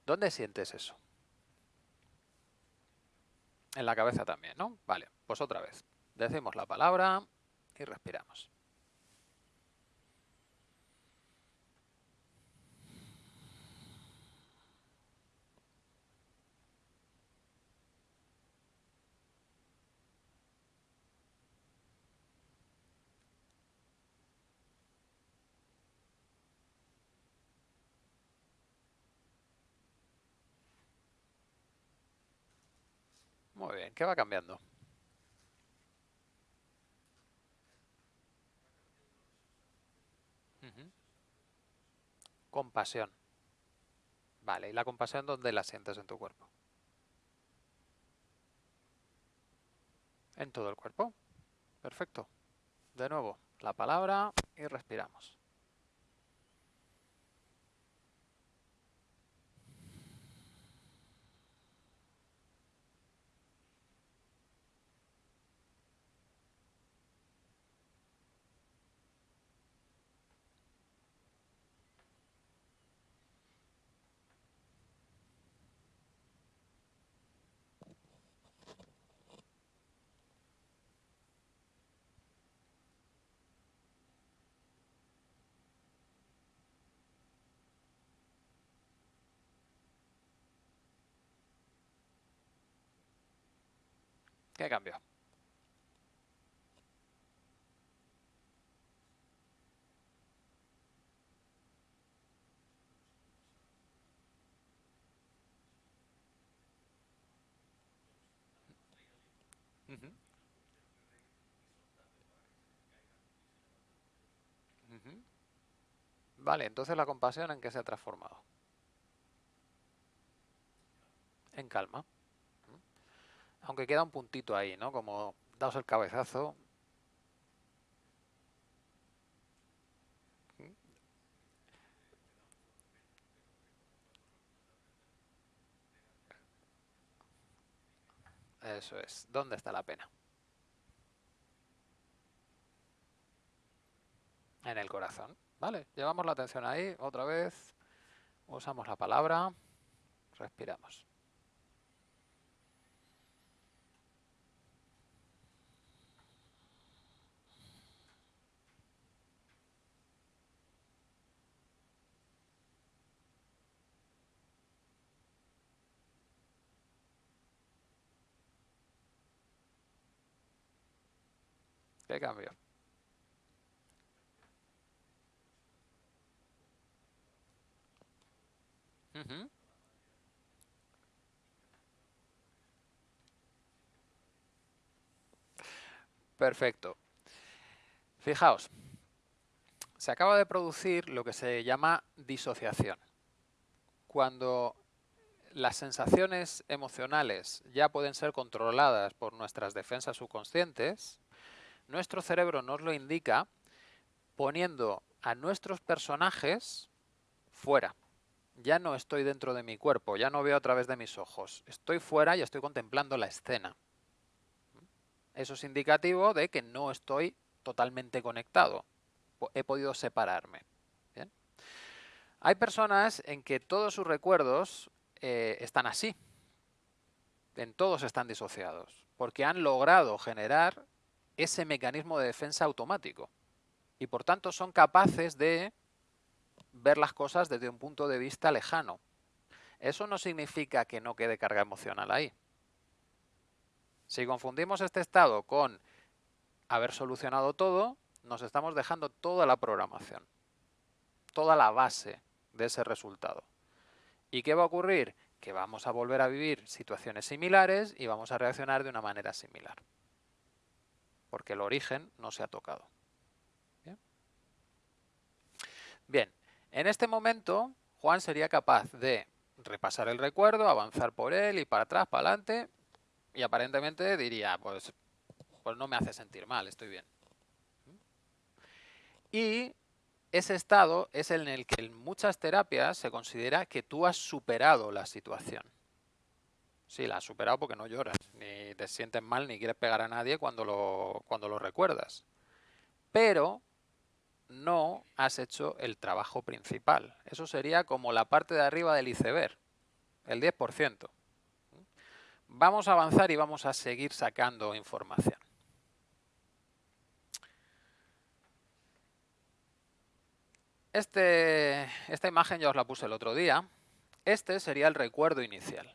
¿Dónde sientes eso? En la cabeza también, ¿no? Vale, pues otra vez. Decimos la palabra y respiramos. Muy bien, ¿qué va cambiando? Compasión. Vale, ¿y la compasión dónde la sientes en tu cuerpo? En todo el cuerpo. Perfecto. De nuevo, la palabra y respiramos. ¿Qué. Ujú. Vale, entonces la compasión en qué se ha transformado? En calma. Aunque queda un puntito ahí, ¿no? Como daos el cabezazo. Eso es. ¿Dónde está la pena? En el corazón. Vale, llevamos la atención ahí. Otra vez. Usamos la palabra. Respiramos. Perfecto. Fijaos, se acaba de producir lo que se llama disociación. Cuando las sensaciones emocionales ya pueden ser controladas por nuestras defensas subconscientes, nuestro cerebro nos lo indica poniendo a nuestros personajes fuera. Ya no estoy dentro de mi cuerpo, ya no veo a través de mis ojos. Estoy fuera y estoy contemplando la escena. Eso es indicativo de que no estoy totalmente conectado. He podido separarme. Hay personas en que todos sus recuerdos eh, están así. En todos están disociados. Porque han logrado generar ese mecanismo de defensa automático. Y por tanto son capaces de ver las cosas desde un punto de vista lejano. Eso no significa que no quede carga emocional ahí. Si confundimos este estado con haber solucionado todo, nos estamos dejando toda la programación, toda la base de ese resultado. ¿Y qué va a ocurrir? Que vamos a volver a vivir situaciones similares y vamos a reaccionar de una manera similar porque el origen no se ha tocado. Bien, en este momento Juan sería capaz de repasar el recuerdo, avanzar por él y para atrás, para adelante, y aparentemente diría, pues, pues no me hace sentir mal, estoy bien. Y ese estado es el en el que en muchas terapias se considera que tú has superado la situación. Sí, la has superado porque no lloras, ni te sientes mal, ni quieres pegar a nadie cuando lo, cuando lo recuerdas. Pero no has hecho el trabajo principal. Eso sería como la parte de arriba del iceberg, el 10%. Vamos a avanzar y vamos a seguir sacando información. Este, esta imagen ya os la puse el otro día. Este sería el recuerdo inicial.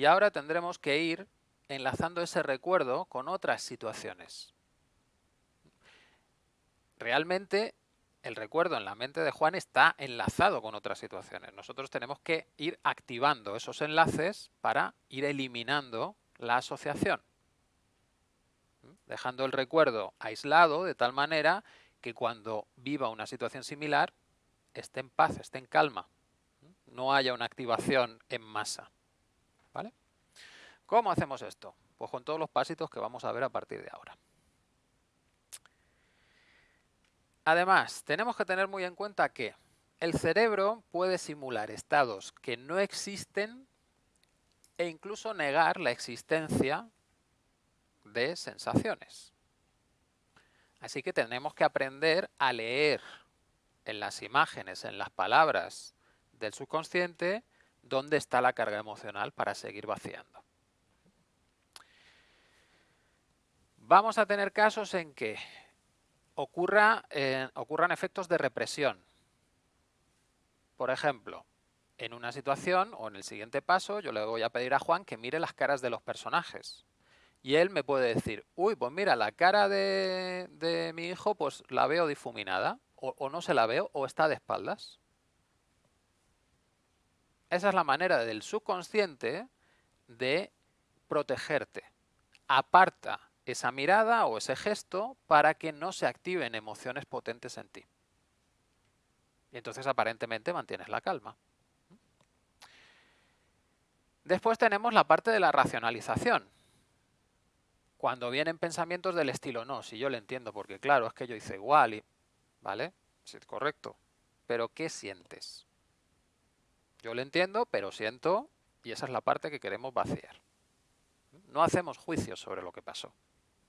Y ahora tendremos que ir enlazando ese recuerdo con otras situaciones. Realmente el recuerdo en la mente de Juan está enlazado con otras situaciones. Nosotros tenemos que ir activando esos enlaces para ir eliminando la asociación. Dejando el recuerdo aislado de tal manera que cuando viva una situación similar esté en paz, esté en calma. No haya una activación en masa. ¿Vale? ¿Cómo hacemos esto? Pues con todos los pasitos que vamos a ver a partir de ahora. Además, tenemos que tener muy en cuenta que el cerebro puede simular estados que no existen e incluso negar la existencia de sensaciones. Así que tenemos que aprender a leer en las imágenes, en las palabras del subconsciente, dónde está la carga emocional para seguir vaciando. Vamos a tener casos en que eh, ocurran efectos de represión. Por ejemplo, en una situación o en el siguiente paso yo le voy a pedir a Juan que mire las caras de los personajes. Y él me puede decir, uy, pues mira, la cara de, mi hijo pues la veo difuminada, o no se la veo, o está de espaldas. Esa es la manera del subconsciente de protegerte. Aparta esa mirada o ese gesto para que no se activen emociones potentes en ti. Y entonces aparentemente mantienes la calma. Después tenemos la parte de la racionalización. Cuando vienen pensamientos del estilo, no, si yo le entiendo, porque claro, es que yo hice igual, y, ¿vale? Sí, correcto. Pero ¿qué sientes? Yo le entiendo, pero siento, y esa es la parte que queremos vaciar. No hacemos juicios sobre lo que pasó.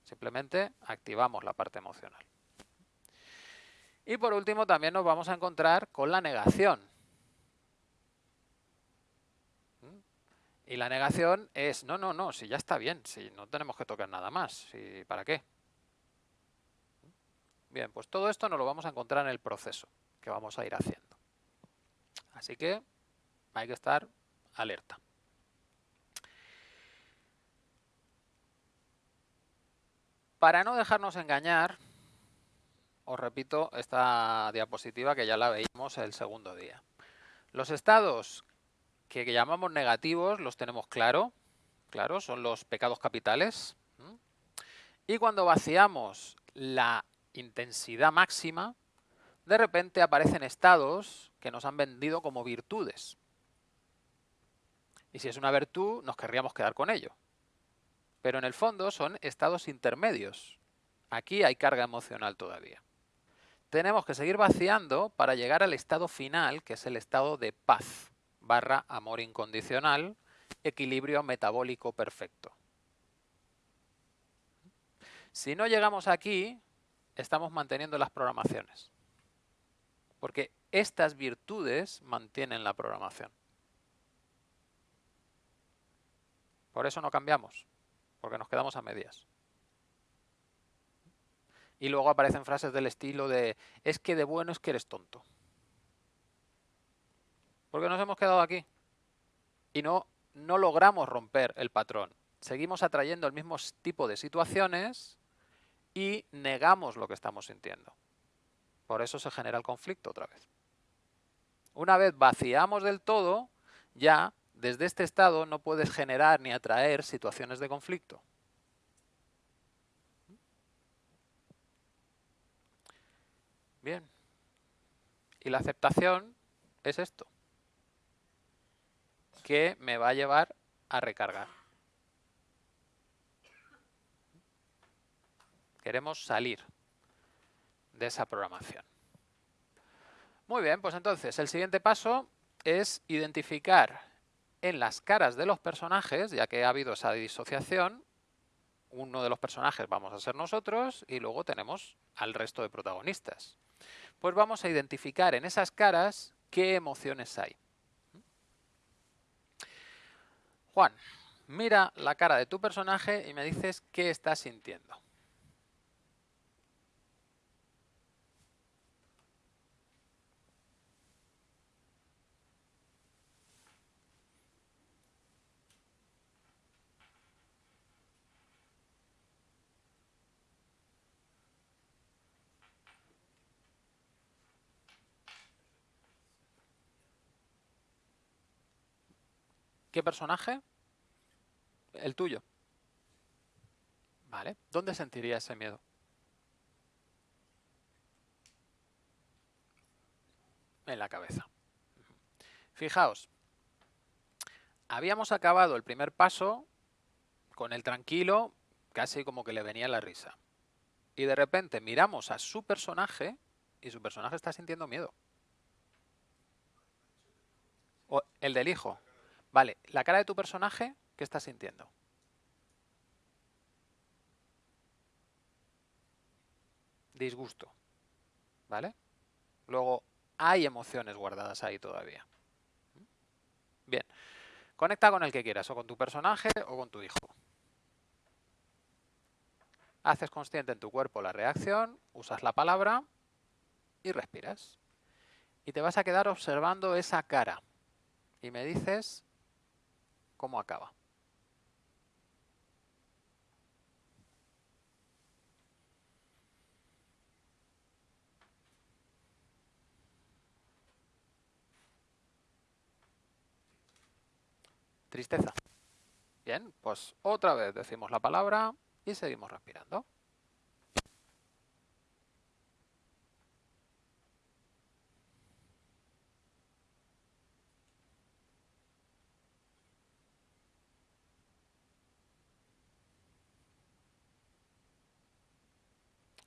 Simplemente activamos la parte emocional. Y por último también nos vamos a encontrar con la negación. Y la negación es, no, no, no, si ya está bien, si no tenemos que tocar nada más, si, ¿para qué? Bien, pues todo esto nos lo vamos a encontrar en el proceso que vamos a ir haciendo. Así que hay que estar alerta. Para no dejarnos engañar, os repito esta diapositiva que ya la veíamos el segundo día. Los estados que llamamos negativos los tenemos claro, claro, son los pecados capitales. Y cuando vaciamos la intensidad máxima, de repente aparecen estados que nos han vendido como virtudes. Y si es una virtud, nos querríamos quedar con ello pero en el fondo son estados intermedios. Aquí hay carga emocional todavía. Tenemos que seguir vaciando para llegar al estado final, que es el estado de paz, barra amor incondicional, equilibrio metabólico perfecto. Si no llegamos aquí, estamos manteniendo las programaciones. Porque estas virtudes mantienen la programación. Por eso no cambiamos porque nos quedamos a medias. Y luego aparecen frases del estilo de, es que de bueno es que eres tonto. Porque nos hemos quedado aquí. Y no, no logramos romper el patrón. Seguimos atrayendo el mismo tipo de situaciones y negamos lo que estamos sintiendo. Por eso se genera el conflicto otra vez. Una vez vaciamos del todo, ya desde este estado no puedes generar ni atraer situaciones de conflicto. Bien. Y la aceptación es esto, que me va a llevar a recargar. Queremos salir de esa programación. Muy bien, pues entonces el siguiente paso es identificar en las caras de los personajes, ya que ha habido esa disociación, uno de los personajes vamos a ser nosotros y luego tenemos al resto de protagonistas. Pues vamos a identificar en esas caras qué emociones hay. Juan, mira la cara de tu personaje y me dices qué estás sintiendo. ¿Qué personaje? El tuyo. Vale. ¿Dónde sentiría ese miedo? en la cabeza. Fijaos, habíamos acabado el primer paso con el tranquilo, casi como que le venía la risa. Y de repente miramos a su personaje y su personaje está sintiendo miedo. O el del hijo. Vale, la cara de tu personaje, ¿qué está sintiendo? Disgusto. ¿Vale? Luego, hay emociones guardadas ahí todavía. Bien. Conecta con el que quieras, o con tu personaje o con tu hijo. Haces consciente en tu cuerpo la reacción, usas la palabra y respiras. Y te vas a quedar observando esa cara. Y me dices cómo acaba. Tristeza. Bien, pues otra vez decimos la palabra y seguimos respirando.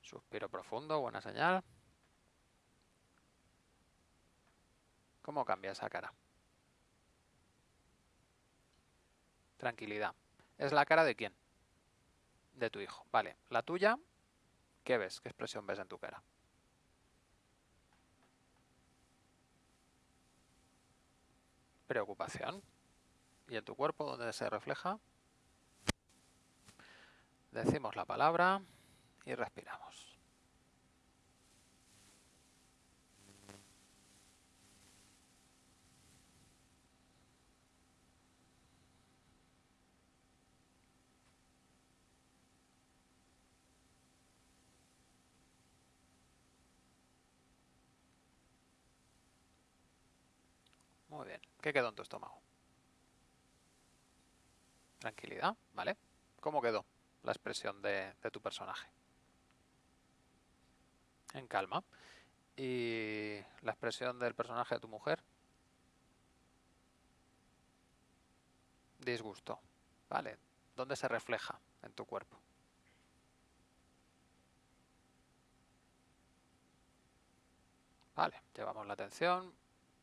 Suspiro profundo, buena señal. ¿Cómo cambia esa cara? Tranquilidad. ¿Es la cara de quién? De tu hijo. Vale. ¿La tuya? ¿Qué ves? ¿Qué expresión ves en tu cara? Preocupación. ¿Y en tu cuerpo dónde se refleja? Decimos la palabra y respiramos. Muy bien. ¿Qué quedó en tu estómago? Tranquilidad, ¿vale? ¿Cómo quedó la expresión de, tu personaje? En calma. ¿Y la expresión del personaje de tu mujer? Disgusto. ¿Vale? ¿Dónde se refleja en tu cuerpo? Vale, llevamos la atención,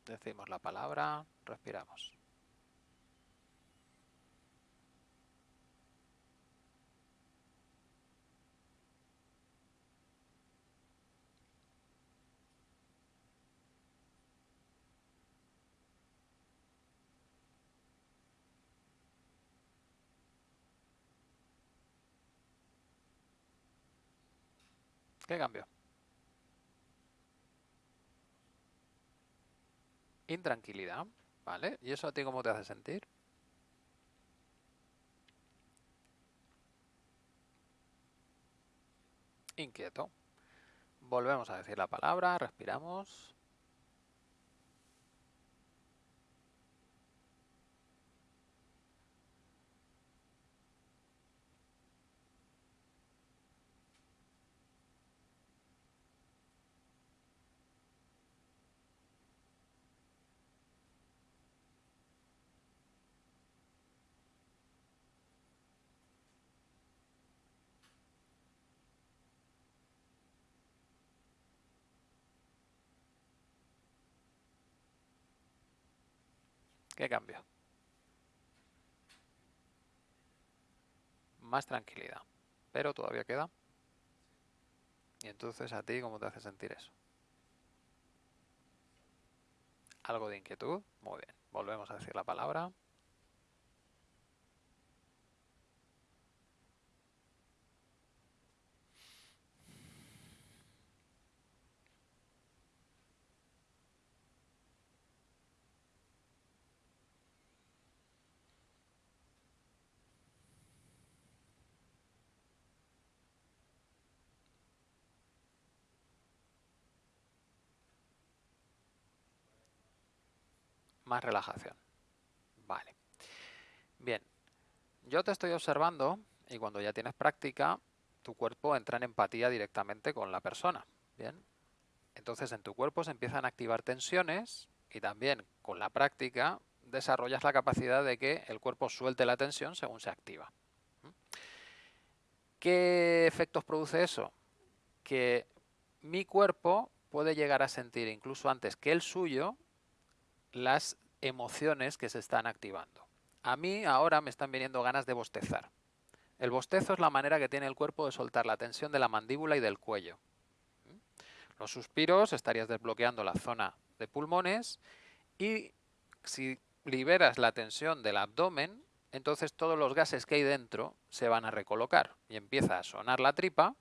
decimos la palabra, respiramos. ¿Qué cambió? Intranquilidad, ¿vale? ¿Y eso a ti cómo te hace sentir? Inquieto. Volvemos a decir la palabra, respiramos. ¿Qué cambio? Más tranquilidad. Pero todavía queda. Y entonces a ti, ¿cómo te hace sentir eso? Algo de inquietud. Muy bien. Volvemos a decir la palabra. Más relajación. Vale. Bien. Yo te estoy observando y cuando ya tienes práctica, tu cuerpo entra en empatía directamente con la persona. Bien. Entonces en tu cuerpo se empiezan a activar tensiones y también con la práctica desarrollas la capacidad de que el cuerpo suelte la tensión según se activa. ¿Qué efectos produce eso? Que mi cuerpo puede llegar a sentir incluso antes que el suyo las emociones que se están activando. A mí ahora me están viniendo ganas de bostezar. El bostezo es la manera que tiene el cuerpo de soltar la tensión de la mandíbula y del cuello. Los suspiros estarías desbloqueando la zona de pulmones y si liberas la tensión del abdomen, entonces todos los gases que hay dentro se van a recolocar y empieza a sonar la tripa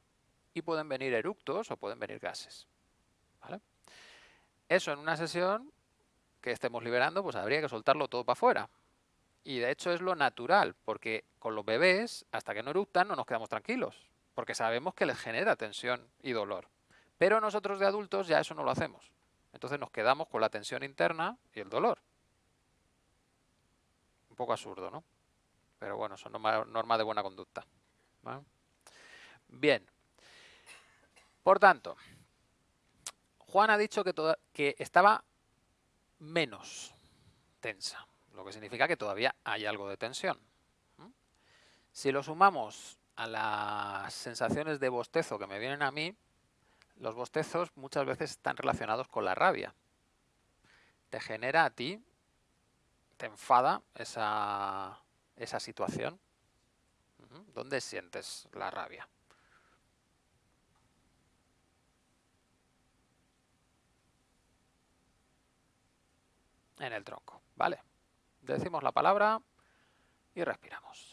y pueden venir eructos o pueden venir gases. Eso en una sesión que estemos liberando, pues habría que soltarlo todo para afuera. Y de hecho es lo natural, porque con los bebés, hasta que no eructan, no nos quedamos tranquilos, porque sabemos que les genera tensión y dolor. Pero nosotros de adultos ya eso no lo hacemos. Entonces nos quedamos con la tensión interna y el dolor. Un poco absurdo, ¿no? Pero bueno, son normas de buena conducta. Bien. Por tanto, Juan ha dicho que, que estaba menos tensa, lo que significa que todavía hay algo de tensión. Si lo sumamos a las sensaciones de bostezo que me vienen a mí, los bostezos muchas veces están relacionados con la rabia. Te genera a ti, te enfada esa, esa situación. ¿Dónde sientes la rabia? En el tronco, ¿vale? Decimos la palabra y respiramos.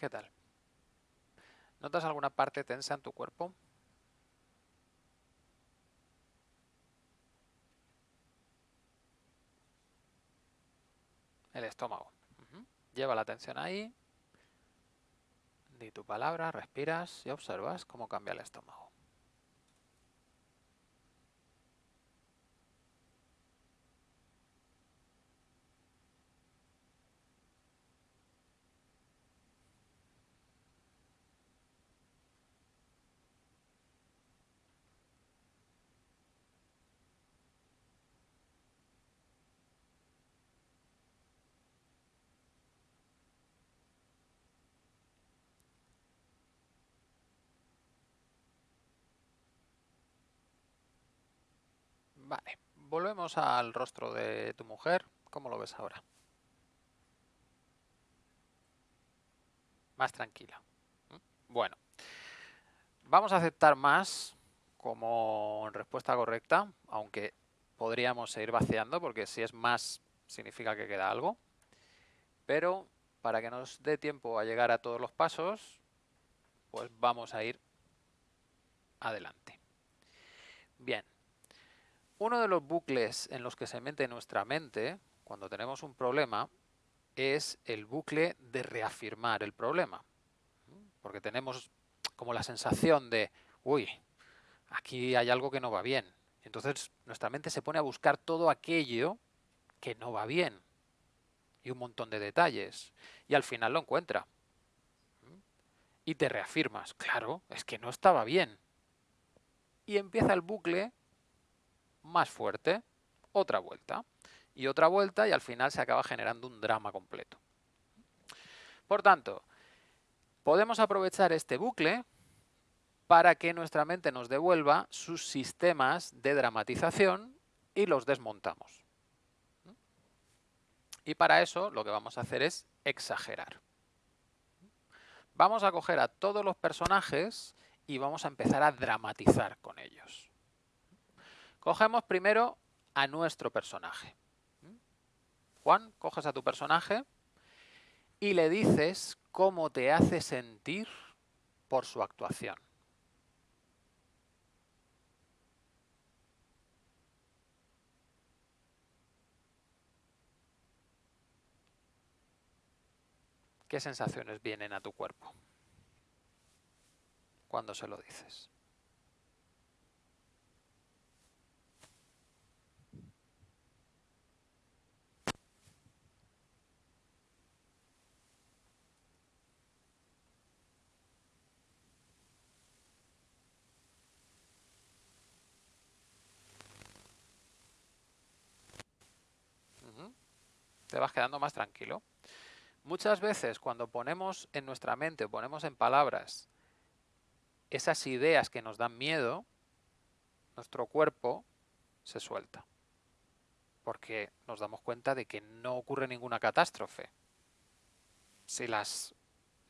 ¿Qué tal? ¿Notas alguna parte tensa en tu cuerpo? El estómago. Lleva la atención ahí. Di tu palabra, respiras y observas cómo cambia el estómago. Vale, volvemos al rostro de tu mujer. ¿Cómo lo ves ahora? Más tranquila. ¿Mm? Bueno, vamos a aceptar más como respuesta correcta, aunque podríamos seguir vaciando, porque si es más significa que queda algo. Pero para que nos dé tiempo a llegar a todos los pasos, pues vamos a ir adelante. Bien, uno de los bucles en los que se mete nuestra mente cuando tenemos un problema es el bucle de reafirmar el problema. Porque tenemos como la sensación de, uy, aquí hay algo que no va bien. Entonces nuestra mente se pone a buscar todo aquello que no va bien. Y un montón de detalles. Y al final lo encuentra. Y te reafirmas, claro, es que no estaba bien. Y empieza el bucle más fuerte, otra vuelta y otra vuelta y al final se acaba generando un drama completo. Por tanto, podemos aprovechar este bucle para que nuestra mente nos devuelva sus sistemas de dramatización y los desmontamos. Y para eso lo que vamos a hacer es exagerar. Vamos a coger a todos los personajes y vamos a empezar a dramatizar con ellos. Cogemos primero a nuestro personaje. Juan, coges a tu personaje y le dices cómo te hace sentir por su actuación. ¿Qué sensaciones vienen a tu cuerpo cuando se lo dices? te vas quedando más tranquilo. Muchas veces cuando ponemos en nuestra mente, ponemos en palabras esas ideas que nos dan miedo, nuestro cuerpo se suelta. Porque nos damos cuenta de que no ocurre ninguna catástrofe si las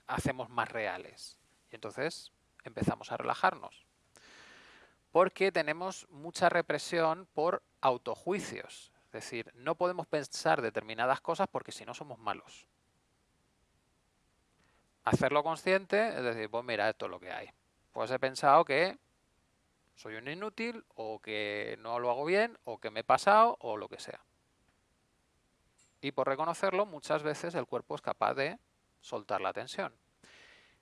hacemos más reales. Y entonces empezamos a relajarnos. Porque tenemos mucha represión por autojuicios. Es decir, no podemos pensar determinadas cosas porque si no somos malos. Hacerlo consciente es decir, pues mira, esto es lo que hay. Pues he pensado que soy un inútil o que no lo hago bien o que me he pasado o lo que sea. Y por reconocerlo, muchas veces el cuerpo es capaz de soltar la tensión.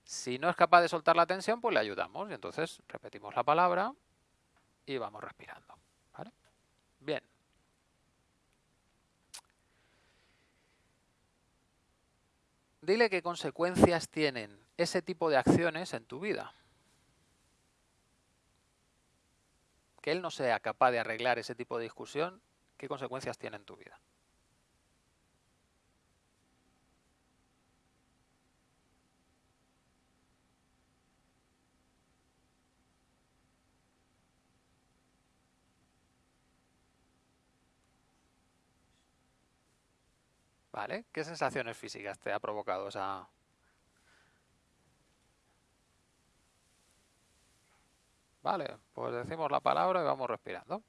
Si no es capaz de soltar la tensión, pues le ayudamos. Y entonces repetimos la palabra y vamos respirando. Bien. Dile qué consecuencias tienen ese tipo de acciones en tu vida. Que él no sea capaz de arreglar ese tipo de discusión, ¿qué consecuencias tiene en tu vida? ¿Vale? ¿Qué sensaciones físicas te ha provocado esa... Vale, pues decimos la palabra y vamos respirando.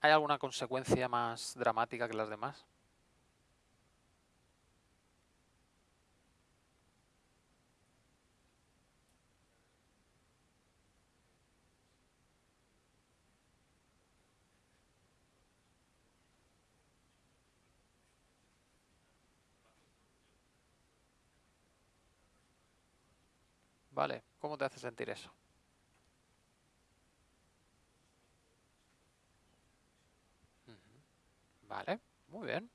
¿Hay alguna consecuencia más dramática que las demás? Vale, ¿cómo te hace sentir eso? Vale, muy bien.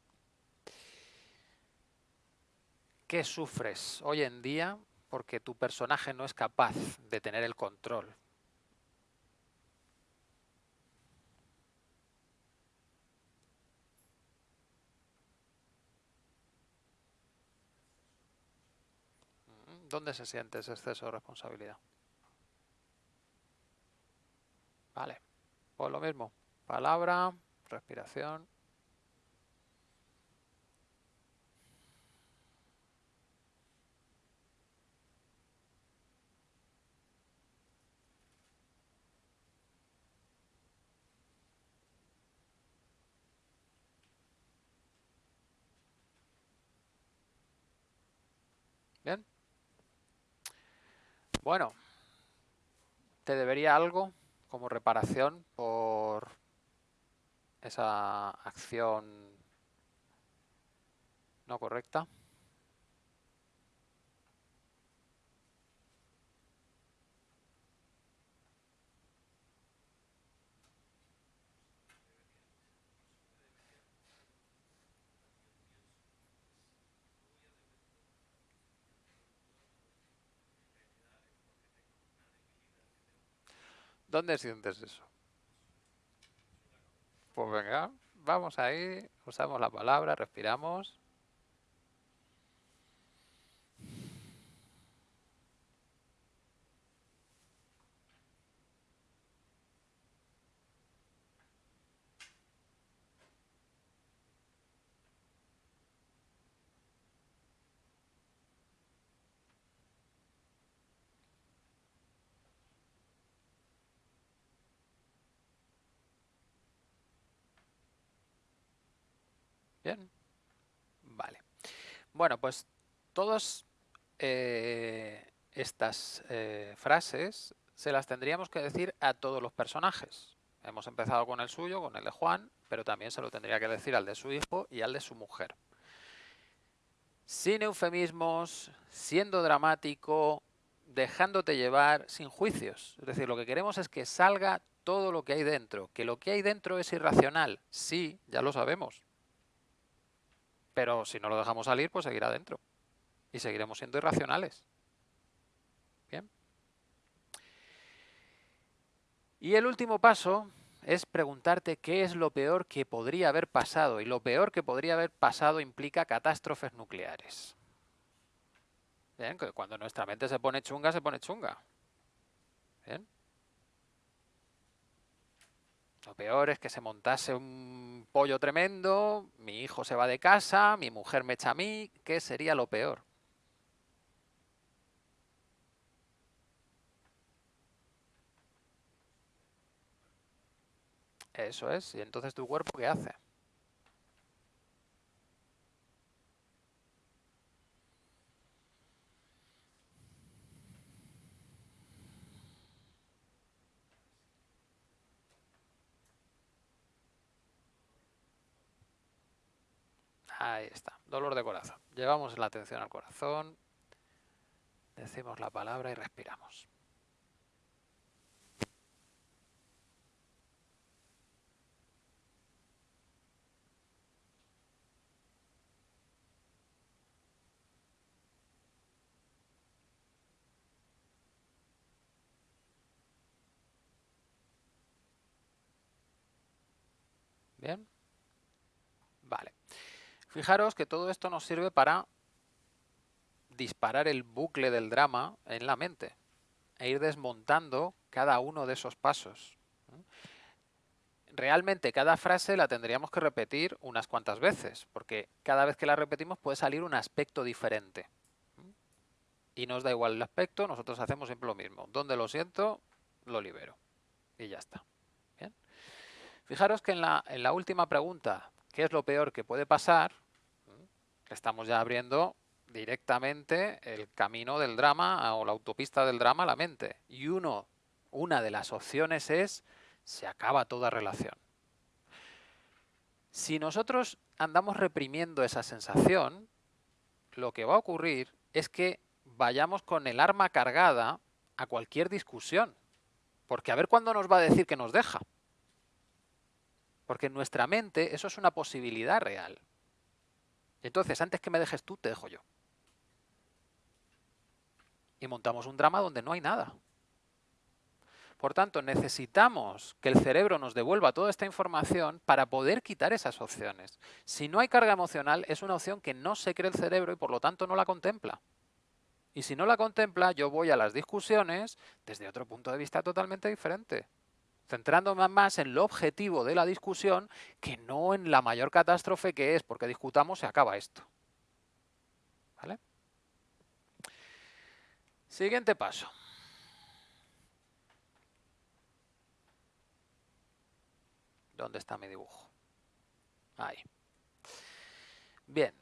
¿Qué sufres hoy en día porque tu personaje no es capaz de tener el control? ¿Dónde se siente ese exceso de responsabilidad? Vale, pues lo mismo. Palabra, respiración. Bien. Bueno, te debería algo como reparación por esa acción no correcta. ¿Dónde sientes eso? Pues venga, vamos ahí, usamos la palabra, respiramos. Bien. Vale. Bueno, pues todas eh, estas eh, frases se las tendríamos que decir a todos los personajes. Hemos empezado con el suyo, con el de Juan, pero también se lo tendría que decir al de su hijo y al de su mujer. Sin eufemismos, siendo dramático, dejándote llevar, sin juicios. Es decir, lo que queremos es que salga todo lo que hay dentro. Que lo que hay dentro es irracional. Sí, ya lo sabemos. Pero si no lo dejamos salir, pues seguirá dentro. Y seguiremos siendo irracionales. Bien. Y el último paso es preguntarte qué es lo peor que podría haber pasado. Y lo peor que podría haber pasado implica catástrofes nucleares. Bien, cuando nuestra mente se pone chunga, se pone chunga. Bien. Lo peor es que se montase un pollo tremendo, mi hijo se va de casa, mi mujer me echa a mí, ¿qué sería lo peor? Eso es, y entonces tu cuerpo ¿qué hace? Ahí está, dolor de corazón. Llevamos la atención al corazón, decimos la palabra y respiramos. Bien. Vale. Fijaros que todo esto nos sirve para disparar el bucle del drama en la mente e ir desmontando cada uno de esos pasos. Realmente cada frase la tendríamos que repetir unas cuantas veces, porque cada vez que la repetimos puede salir un aspecto diferente. Y nos da igual el aspecto, nosotros hacemos siempre lo mismo. Donde lo siento, lo libero. Y ya está. Fijaros que en la, en la última pregunta, ¿qué es lo peor que puede pasar? Estamos ya abriendo directamente el camino del drama o la autopista del drama a la mente. Y uno, una de las opciones es, se acaba toda relación. Si nosotros andamos reprimiendo esa sensación, lo que va a ocurrir es que vayamos con el arma cargada a cualquier discusión. Porque a ver cuándo nos va a decir que nos deja. Porque en nuestra mente eso es una posibilidad real. Entonces, antes que me dejes tú, te dejo yo. Y montamos un drama donde no hay nada. Por tanto, necesitamos que el cerebro nos devuelva toda esta información para poder quitar esas opciones. Si no hay carga emocional, es una opción que no se cree el cerebro y por lo tanto no la contempla. Y si no la contempla, yo voy a las discusiones desde otro punto de vista totalmente diferente centrándome más en lo objetivo de la discusión que no en la mayor catástrofe que es, porque discutamos se acaba esto. ¿Vale? Siguiente paso. ¿Dónde está mi dibujo? Ahí. Bien.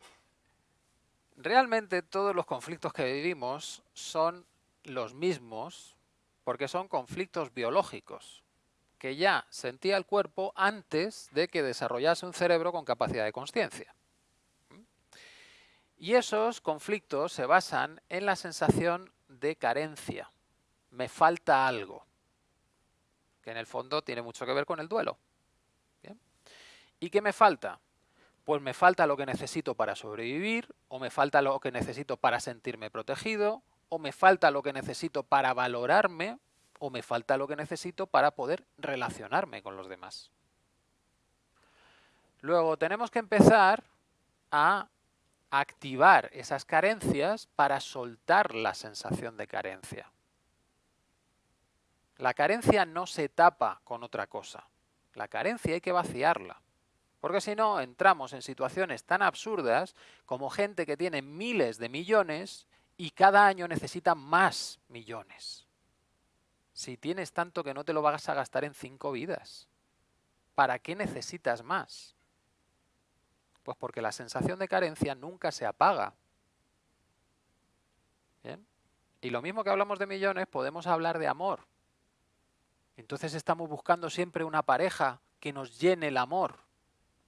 Realmente todos los conflictos que vivimos son los mismos porque son conflictos biológicos que ya sentía el cuerpo antes de que desarrollase un cerebro con capacidad de conciencia. Y esos conflictos se basan en la sensación de carencia. Me falta algo. Que en el fondo tiene mucho que ver con el duelo. ¿Y qué me falta? Pues me falta lo que necesito para sobrevivir, o me falta lo que necesito para sentirme protegido, o me falta lo que necesito para valorarme, o me falta lo que necesito para poder relacionarme con los demás. Luego tenemos que empezar a activar esas carencias para soltar la sensación de carencia. La carencia no se tapa con otra cosa. La carencia hay que vaciarla. Porque si no, entramos en situaciones tan absurdas como gente que tiene miles de millones y cada año necesita más millones. Si tienes tanto que no te lo vas a gastar en cinco vidas, ¿para qué necesitas más? Pues porque la sensación de carencia nunca se apaga. ¿Bien? Y lo mismo que hablamos de millones, podemos hablar de amor. Entonces estamos buscando siempre una pareja que nos llene el amor.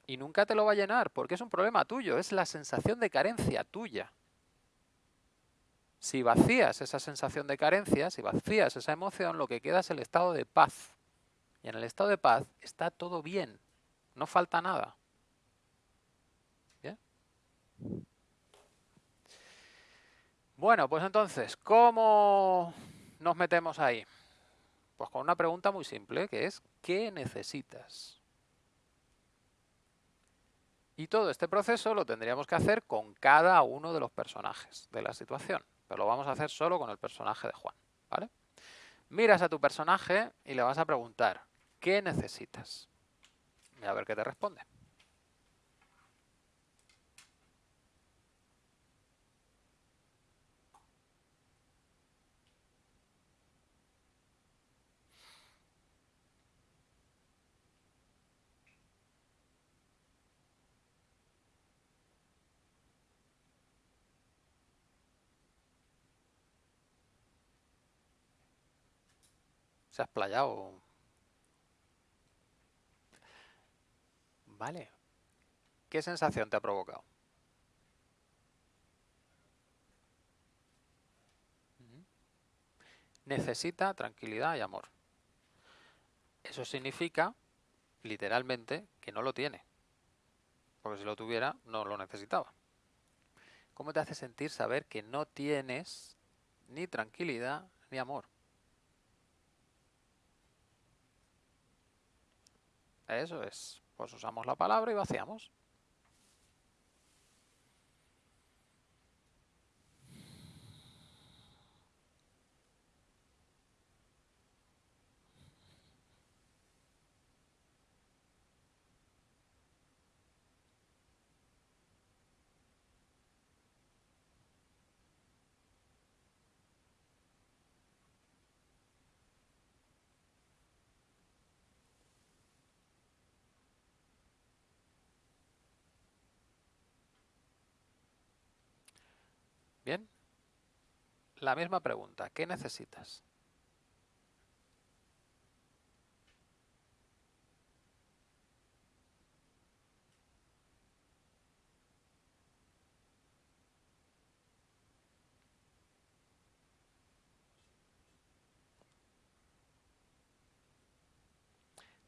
Y nunca te lo va a llenar, porque es un problema tuyo, es la sensación de carencia tuya. Si vacías esa sensación de carencia, si vacías esa emoción, lo que queda es el estado de paz. Y en el estado de paz está todo bien, no falta nada. ¿Bien? Bueno, pues entonces, ¿cómo nos metemos ahí? Pues con una pregunta muy simple, que es ¿qué necesitas? Y todo este proceso lo tendríamos que hacer con cada uno de los personajes de la situación. Lo vamos a hacer solo con el personaje de Juan. ¿vale? Miras a tu personaje y le vas a preguntar ¿qué necesitas? Y a ver qué te responde. Se has playado. Vale. ¿Qué sensación te ha provocado? Necesita tranquilidad y amor. Eso significa, literalmente, que no lo tiene. Porque si lo tuviera, no lo necesitaba. ¿Cómo te hace sentir saber que no tienes ni tranquilidad ni amor? Eso es. Pues usamos la palabra y vaciamos. Bien. La misma pregunta. ¿Qué necesitas?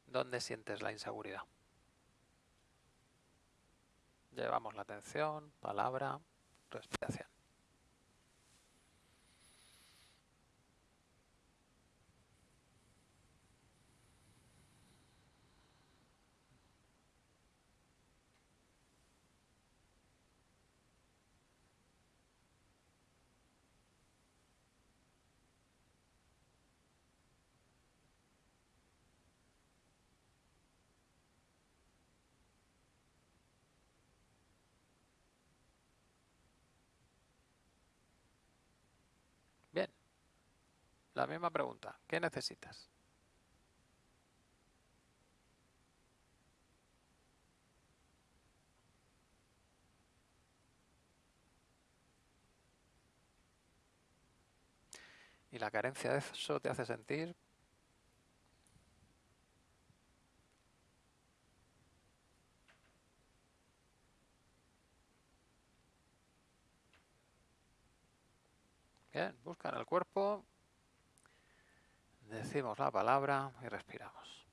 ¿Dónde sientes la inseguridad? Llevamos la atención, palabra, respiración. La misma pregunta. ¿Qué necesitas? Y la carencia de eso te hace sentir Bien, busca en el cuerpo Decimos la palabra y respiramos.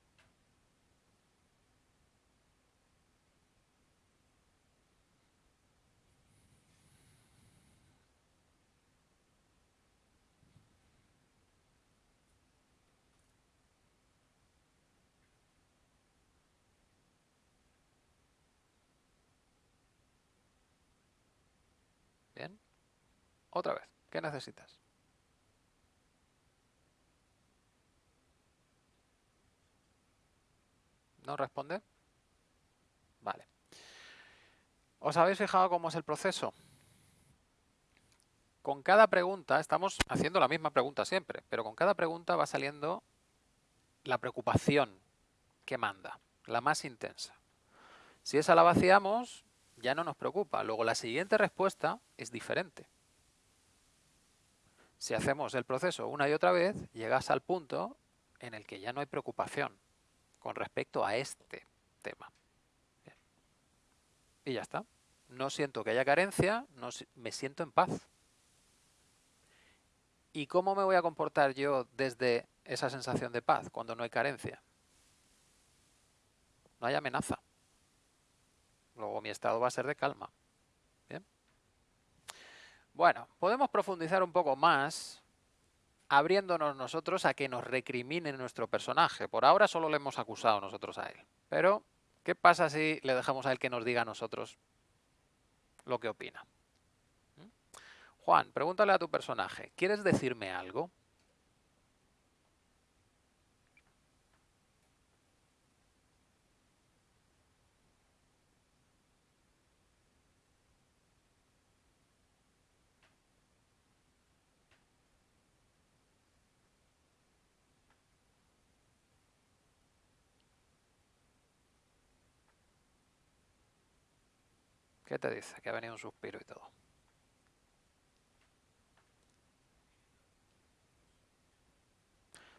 Bien. Otra vez. ¿Qué necesitas? ¿No responde? Vale. ¿Os habéis fijado cómo es el proceso? Con cada pregunta, estamos haciendo la misma pregunta siempre, pero con cada pregunta va saliendo la preocupación que manda, la más intensa. Si esa la vaciamos, ya no nos preocupa. Luego la siguiente respuesta es diferente. Si hacemos el proceso una y otra vez, llegas al punto en el que ya no hay preocupación con respecto a este tema. Y ya está. No siento que haya carencia, no, me siento en paz. ¿Y cómo me voy a comportar yo desde esa sensación de paz cuando no hay carencia? No hay amenaza. Luego mi estado va a ser de calma. ¿Bien? Bueno, podemos profundizar un poco más abriéndonos nosotros a que nos recrimine nuestro personaje. Por ahora solo le hemos acusado nosotros a él. Pero, ¿qué pasa si le dejamos a él que nos diga a nosotros lo que opina? ¿Mm? Juan, pregúntale a tu personaje, ¿quieres decirme algo? ¿Qué te dice? Que ha venido un suspiro y todo.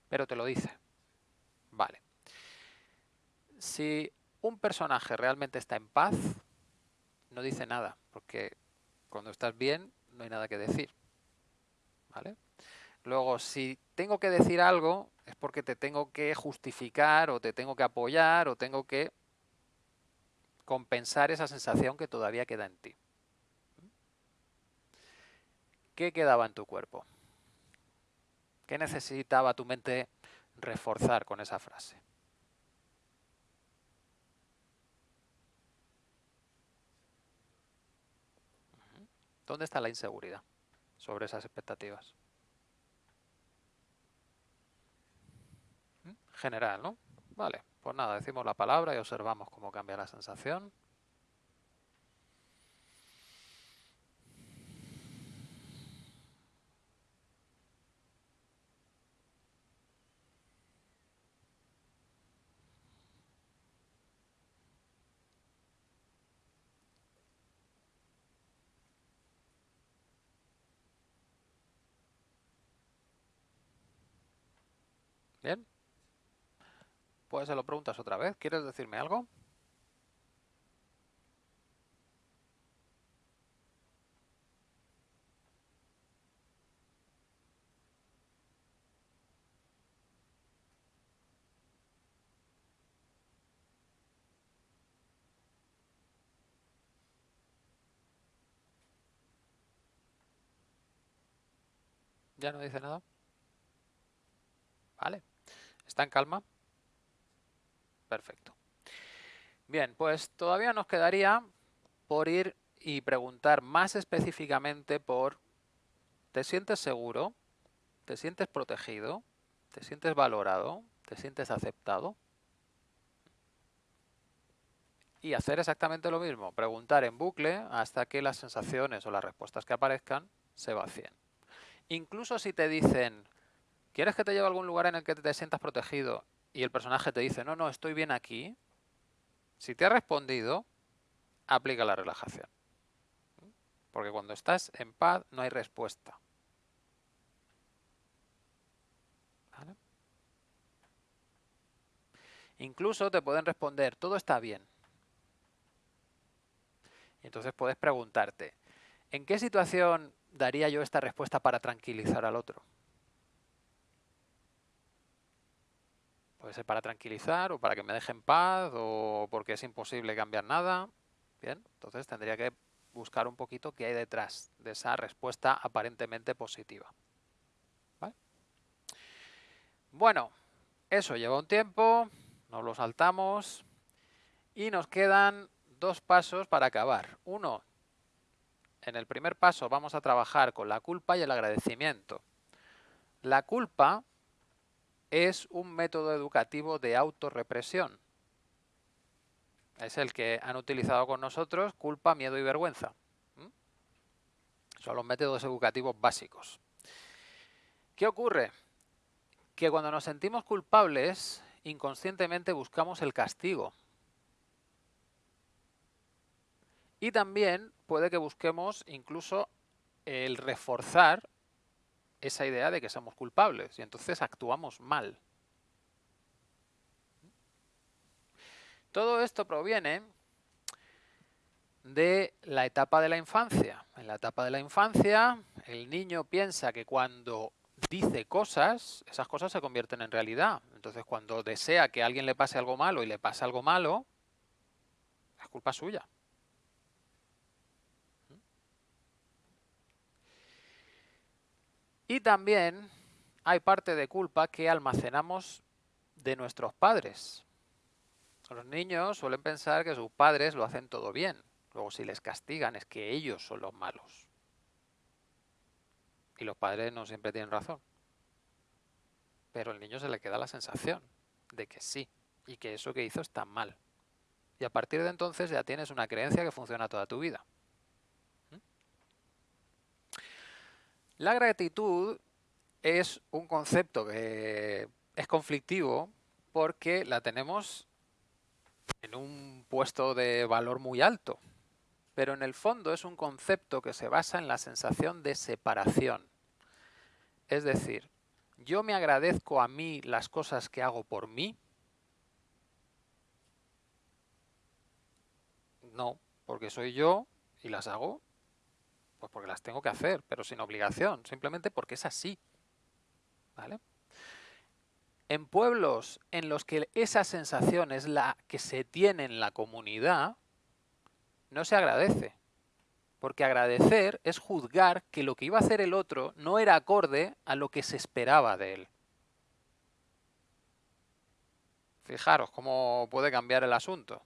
Pero te lo dice. Vale. Si un personaje realmente está en paz, no dice nada, porque cuando estás bien no hay nada que decir. ¿Vale? Luego, si tengo que decir algo, es porque te tengo que justificar o te tengo que apoyar o tengo que compensar esa sensación que todavía queda en ti. ¿Qué quedaba en tu cuerpo? ¿Qué necesitaba tu mente reforzar con esa frase? ¿Dónde está la inseguridad sobre esas expectativas? General, ¿no? Vale. Pues nada, decimos la palabra y observamos cómo cambia la sensación. Bien. Pues se lo preguntas otra vez. ¿Quieres decirme algo? ¿Ya no dice nada? Vale. ¿Está en calma? Perfecto. Bien, pues todavía nos quedaría por ir y preguntar más específicamente por ¿te sientes seguro? ¿Te sientes protegido? ¿Te sientes valorado? ¿Te sientes aceptado? Y hacer exactamente lo mismo, preguntar en bucle hasta que las sensaciones o las respuestas que aparezcan se vacíen. Incluso si te dicen, ¿quieres que te lleve a algún lugar en el que te sientas protegido y el personaje te dice, no, no, estoy bien aquí, si te ha respondido, aplica la relajación. Porque cuando estás en paz no hay respuesta. Incluso te pueden responder, todo está bien. Y entonces puedes preguntarte, ¿en qué situación daría yo esta respuesta para tranquilizar al otro? Puede ser para tranquilizar o para que me deje en paz o porque es imposible cambiar nada. Bien, entonces tendría que buscar un poquito qué hay detrás de esa respuesta aparentemente positiva. Bueno, eso lleva un tiempo, nos lo saltamos y nos quedan dos pasos para acabar. Uno, en el primer paso vamos a trabajar con la culpa y el agradecimiento. La culpa es un método educativo de autorrepresión. Es el que han utilizado con nosotros culpa, miedo y vergüenza. Son los métodos educativos básicos. ¿Qué ocurre? Que cuando nos sentimos culpables, inconscientemente buscamos el castigo. Y también puede que busquemos incluso el reforzar esa idea de que somos culpables y entonces actuamos mal. Todo esto proviene de la etapa de la infancia. En la etapa de la infancia, el niño piensa que cuando dice cosas, esas cosas se convierten en realidad. Entonces, cuando desea que alguien le pase algo malo y le pasa algo malo, es culpa suya. Y también hay parte de culpa que almacenamos de nuestros padres. Los niños suelen pensar que sus padres lo hacen todo bien. Luego si les castigan es que ellos son los malos. Y los padres no siempre tienen razón. Pero al niño se le queda la sensación de que sí, y que eso que hizo está mal. Y a partir de entonces ya tienes una creencia que funciona toda tu vida. La gratitud es un concepto que es conflictivo porque la tenemos en un puesto de valor muy alto pero en el fondo es un concepto que se basa en la sensación de separación. Es decir, yo me agradezco a mí las cosas que hago por mí. No, porque soy yo y las hago pues porque las tengo que hacer, pero sin obligación, simplemente porque es así. ¿Vale? En pueblos en los que esa sensación es la que se tiene en la comunidad, no se agradece. Porque agradecer es juzgar que lo que iba a hacer el otro no era acorde a lo que se esperaba de él. Fijaros cómo puede cambiar el asunto.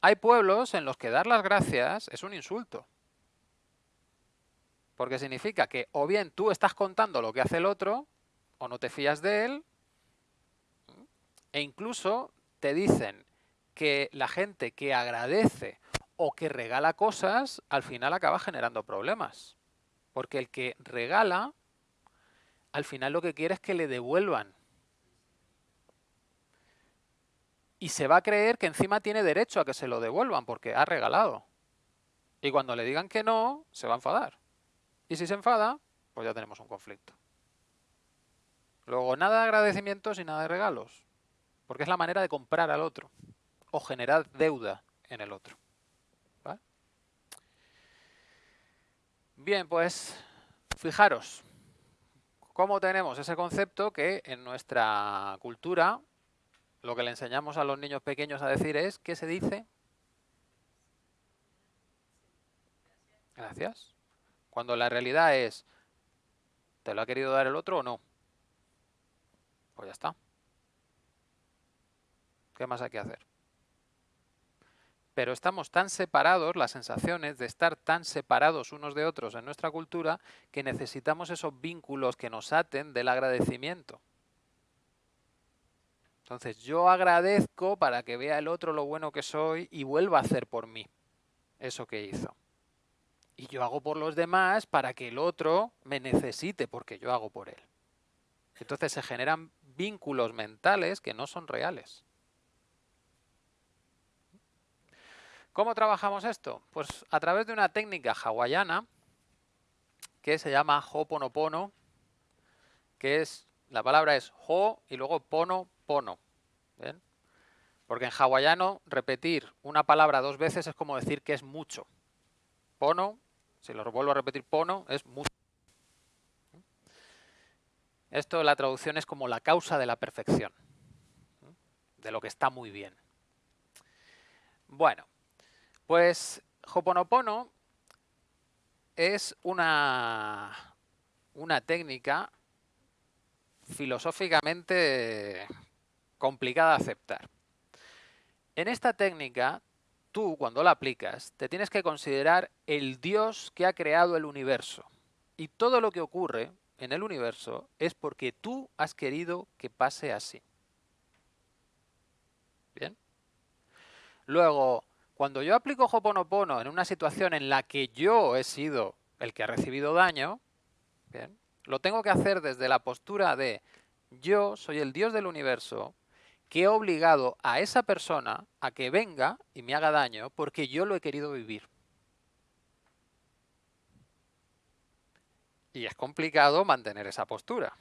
Hay pueblos en los que dar las gracias es un insulto. Porque significa que o bien tú estás contando lo que hace el otro, o no te fías de él, e incluso te dicen que la gente que agradece o que regala cosas, al final acaba generando problemas. Porque el que regala, al final lo que quiere es que le devuelvan. Y se va a creer que encima tiene derecho a que se lo devuelvan porque ha regalado. Y cuando le digan que no, se va a enfadar. Y si se enfada, pues ya tenemos un conflicto. Luego, nada de agradecimientos y nada de regalos. Porque es la manera de comprar al otro. O generar deuda en el otro. Bien, pues fijaros cómo tenemos ese concepto que en nuestra cultura lo que le enseñamos a los niños pequeños a decir es, ¿qué se dice? Gracias. Cuando la realidad es, ¿te lo ha querido dar el otro o no? Pues ya está. ¿Qué más hay que hacer? pero estamos tan separados, las sensaciones de estar tan separados unos de otros en nuestra cultura, que necesitamos esos vínculos que nos aten del agradecimiento. Entonces yo agradezco para que vea el otro lo bueno que soy y vuelva a hacer por mí eso que hizo. Y yo hago por los demás para que el otro me necesite porque yo hago por él. Entonces se generan vínculos mentales que no son reales. ¿Cómo trabajamos esto? Pues a través de una técnica hawaiana que se llama Ho'oponopono, que es, la palabra es Ho y luego Pono, Pono. Porque en hawaiano repetir una palabra dos veces es como decir que es mucho. Pono, si lo vuelvo a repetir Pono, es mucho. Esto la traducción es como la causa de la perfección, de lo que está muy bien. Bueno, pues Hoponopono es una, una técnica filosóficamente complicada de aceptar. En esta técnica, tú cuando la aplicas, te tienes que considerar el Dios que ha creado el universo. Y todo lo que ocurre en el universo es porque tú has querido que pase así. ¿Bien? Luego, cuando yo aplico Hoponopono en una situación en la que yo he sido el que ha recibido daño, lo tengo que hacer desde la postura de yo soy el Dios del universo que he obligado a esa persona a que venga y me haga daño porque yo lo he querido vivir. Y es complicado mantener esa postura.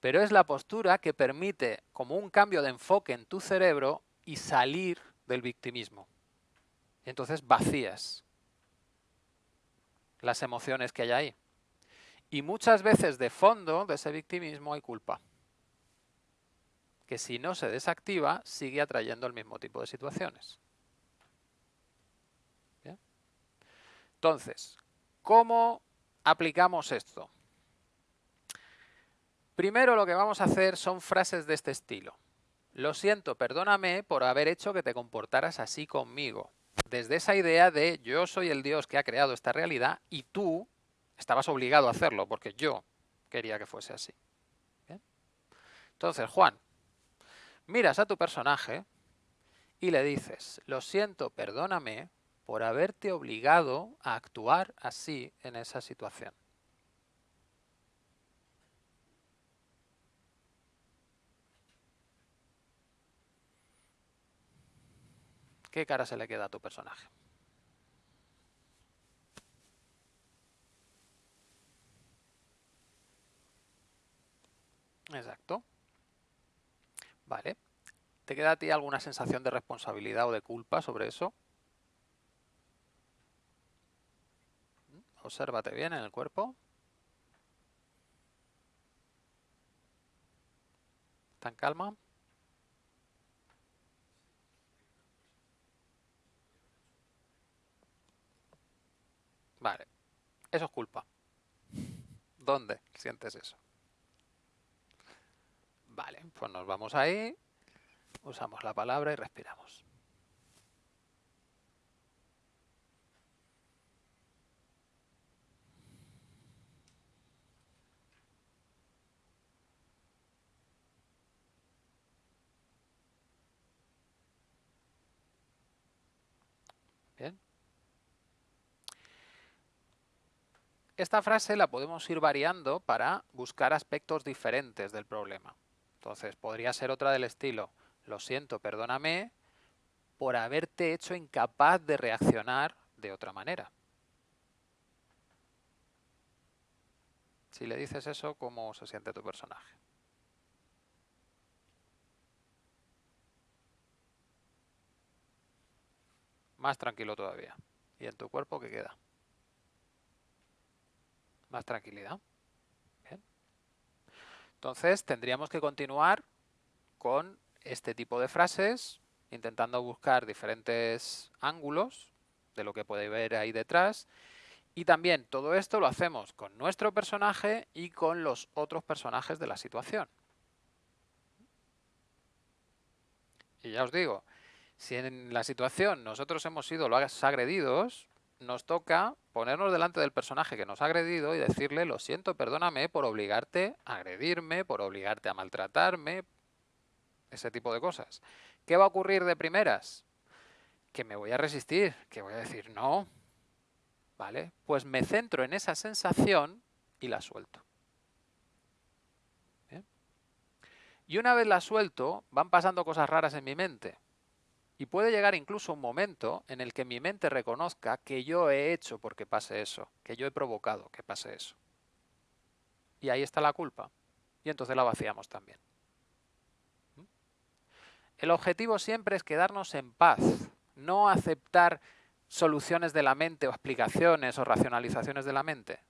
Pero es la postura que permite como un cambio de enfoque en tu cerebro y salir del victimismo. Entonces vacías las emociones que hay ahí. Y muchas veces de fondo de ese victimismo hay culpa. Que si no se desactiva, sigue atrayendo el mismo tipo de situaciones. Entonces, ¿cómo aplicamos esto? Primero lo que vamos a hacer son frases de este estilo. Lo siento, perdóname por haber hecho que te comportaras así conmigo. Desde esa idea de yo soy el Dios que ha creado esta realidad y tú estabas obligado a hacerlo porque yo quería que fuese así. Entonces, Juan, miras a tu personaje y le dices, lo siento, perdóname por haberte obligado a actuar así en esa situación. ¿Qué cara se le queda a tu personaje? Exacto. Vale. ¿Te queda a ti alguna sensación de responsabilidad o de culpa sobre eso? Obsérvate bien en el cuerpo. ¿Está en calma? Vale. Eso es culpa. ¿Dónde sientes eso? Vale, pues nos vamos ahí, usamos la palabra y respiramos. Esta frase la podemos ir variando para buscar aspectos diferentes del problema. Entonces, podría ser otra del estilo, lo siento, perdóname por haberte hecho incapaz de reaccionar de otra manera. Si le dices eso, ¿cómo se siente tu personaje? Más tranquilo todavía. ¿Y en tu cuerpo qué queda? más tranquilidad. Entonces tendríamos que continuar con este tipo de frases, intentando buscar diferentes ángulos de lo que puede ver ahí detrás. Y también todo esto lo hacemos con nuestro personaje y con los otros personajes de la situación. Y ya os digo, si en la situación nosotros hemos sido los agredidos, nos toca ponernos delante del personaje que nos ha agredido y decirle, lo siento, perdóname por obligarte a agredirme, por obligarte a maltratarme, ese tipo de cosas. ¿Qué va a ocurrir de primeras? Que me voy a resistir, que voy a decir no, ¿vale? Pues me centro en esa sensación y la suelto. Y una vez la suelto, van pasando cosas raras en mi mente. Y puede llegar incluso un momento en el que mi mente reconozca que yo he hecho porque pase eso, que yo he provocado que pase eso. Y ahí está la culpa. Y entonces la vaciamos también. ¿Mm? El objetivo siempre es quedarnos en paz, no aceptar soluciones de la mente o explicaciones o racionalizaciones de la mente.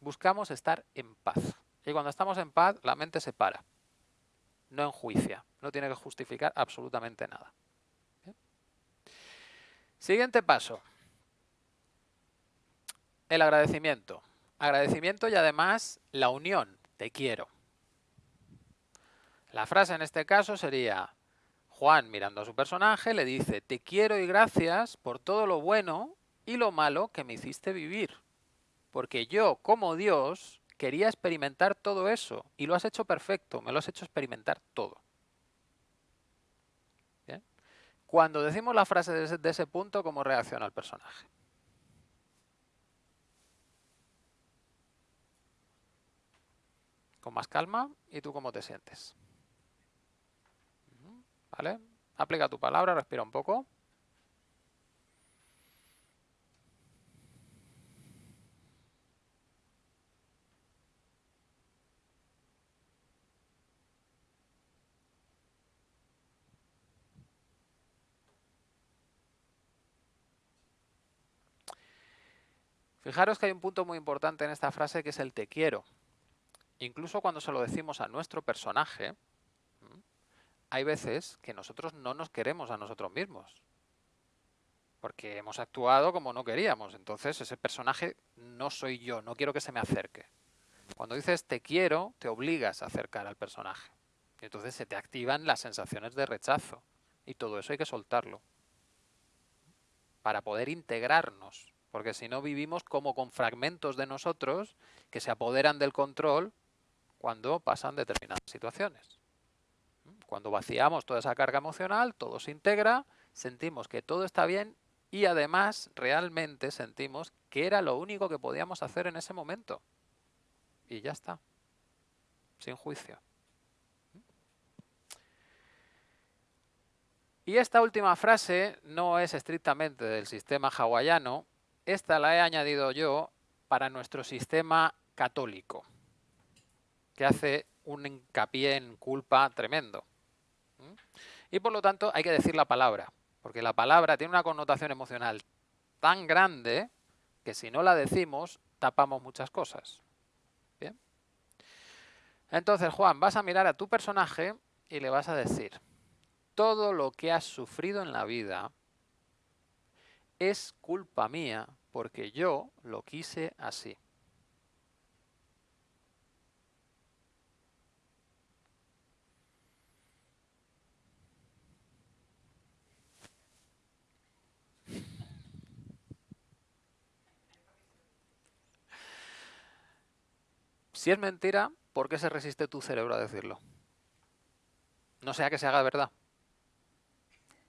Buscamos estar en paz. Y cuando estamos en paz, la mente se para. No enjuicia. No tiene que justificar absolutamente nada. Siguiente paso. El agradecimiento. Agradecimiento y además la unión. Te quiero. La frase en este caso sería, Juan mirando a su personaje le dice, te quiero y gracias por todo lo bueno y lo malo que me hiciste vivir. Porque yo, como Dios, quería experimentar todo eso y lo has hecho perfecto, me lo has hecho experimentar todo. Cuando decimos la frase de ese, punto, ¿cómo reacciona el personaje? Con más calma, ¿y tú cómo te sientes? ¿Vale? Aplica tu palabra, respira un poco. Fijaros que hay un punto muy importante en esta frase que es el te quiero. Incluso cuando se lo decimos a nuestro personaje, hay veces que nosotros no nos queremos a nosotros mismos. Porque hemos actuado como no queríamos. Entonces ese personaje no soy yo, no quiero que se me acerque. Cuando dices te quiero, te obligas a acercar al personaje. Y entonces se te activan las sensaciones de rechazo. Y todo eso hay que soltarlo. Para poder integrarnos porque si no vivimos como con fragmentos de nosotros que se apoderan del control cuando pasan determinadas situaciones. Cuando vaciamos toda esa carga emocional, todo se integra, sentimos que todo está bien y además realmente sentimos que era lo único que podíamos hacer en ese momento. Y ya está, sin juicio. Y esta última frase no es estrictamente del sistema hawaiano, esta la he añadido yo para nuestro sistema católico, que hace un hincapié en culpa tremendo. Y por lo tanto hay que decir la palabra, porque la palabra tiene una connotación emocional tan grande que si no la decimos tapamos muchas cosas. Entonces, Juan, vas a mirar a tu personaje y le vas a decir, todo lo que has sufrido en la vida es culpa mía porque yo lo quise así. Si es mentira, ¿por qué se resiste tu cerebro a decirlo? No sea que se haga verdad.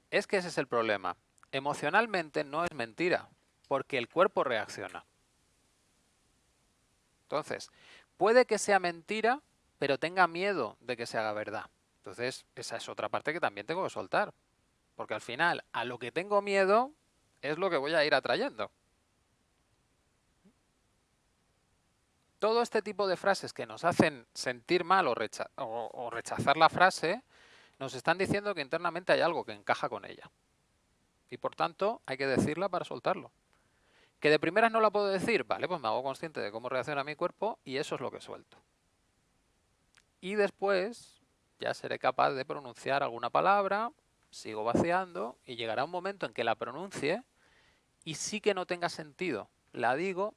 Es que ese es el problema. Emocionalmente no es mentira, porque el cuerpo reacciona. Entonces, puede que sea mentira, pero tenga miedo de que se haga verdad. Entonces, esa es otra parte que también tengo que soltar. Porque al final, a lo que tengo miedo es lo que voy a ir atrayendo. Todo este tipo de frases que nos hacen sentir mal o, o rechazar la frase, nos están diciendo que internamente hay algo que encaja con ella. Y por tanto, hay que decirla para soltarlo. ¿Que de primeras no la puedo decir? Vale, pues me hago consciente de cómo reacciona mi cuerpo y eso es lo que suelto. Y después ya seré capaz de pronunciar alguna palabra, sigo vaciando y llegará un momento en que la pronuncie y sí que no tenga sentido. La digo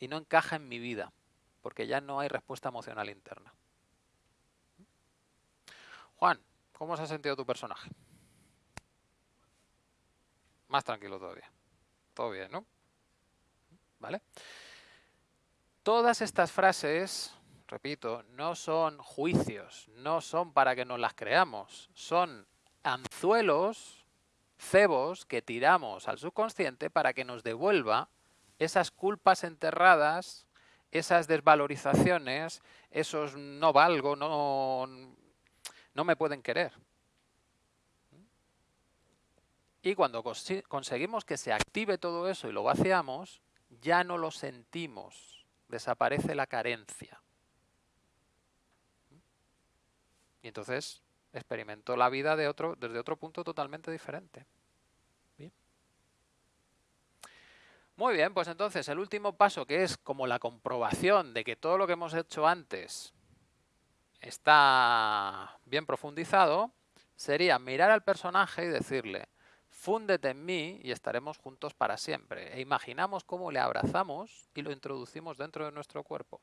y no encaja en mi vida, porque ya no hay respuesta emocional interna. Juan, ¿cómo se ha sentido tu personaje? Más tranquilo todavía todo bien, ¿no? ¿Vale? Todas estas frases, repito, no son juicios, no son para que nos las creamos, son anzuelos, cebos que tiramos al subconsciente para que nos devuelva esas culpas enterradas, esas desvalorizaciones, esos no valgo, no, no me pueden querer. Y cuando conseguimos que se active todo eso y lo vaciamos, ya no lo sentimos, desaparece la carencia. Y entonces experimentó la vida de otro, desde otro punto totalmente diferente. Muy bien, pues entonces el último paso que es como la comprobación de que todo lo que hemos hecho antes está bien profundizado, sería mirar al personaje y decirle, Fúndete en mí y estaremos juntos para siempre. E imaginamos cómo le abrazamos y lo introducimos dentro de nuestro cuerpo.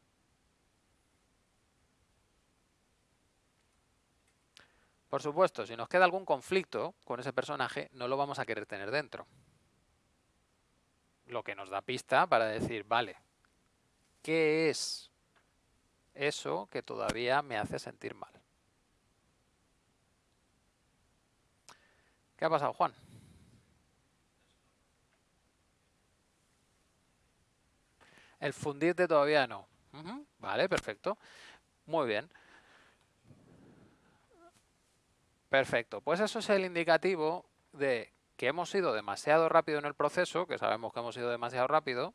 Por supuesto, si nos queda algún conflicto con ese personaje, no lo vamos a querer tener dentro. Lo que nos da pista para decir, vale, ¿qué es eso que todavía me hace sentir mal? ¿Qué ha pasado, Juan? El fundirte todavía no. Vale, perfecto. Muy bien. Perfecto, pues eso es el indicativo de que hemos ido demasiado rápido en el proceso, que sabemos que hemos ido demasiado rápido,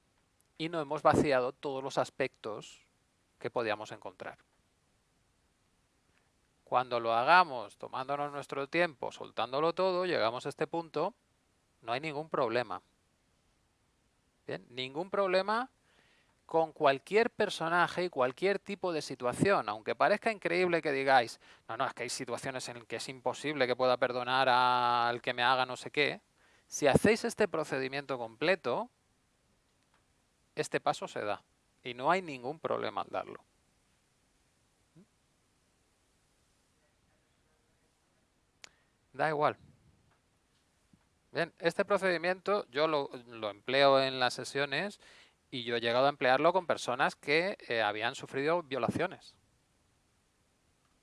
y no hemos vaciado todos los aspectos que podíamos encontrar. Cuando lo hagamos tomándonos nuestro tiempo, soltándolo todo, llegamos a este punto, no hay ningún problema. Bien, ningún problema con cualquier personaje y cualquier tipo de situación, aunque parezca increíble que digáis, no, no, es que hay situaciones en las que es imposible que pueda perdonar al que me haga no sé qué, si hacéis este procedimiento completo, este paso se da y no hay ningún problema al darlo. Da igual. Bien, este procedimiento yo lo, lo empleo en las sesiones y yo he llegado a emplearlo con personas que eh, habían sufrido violaciones.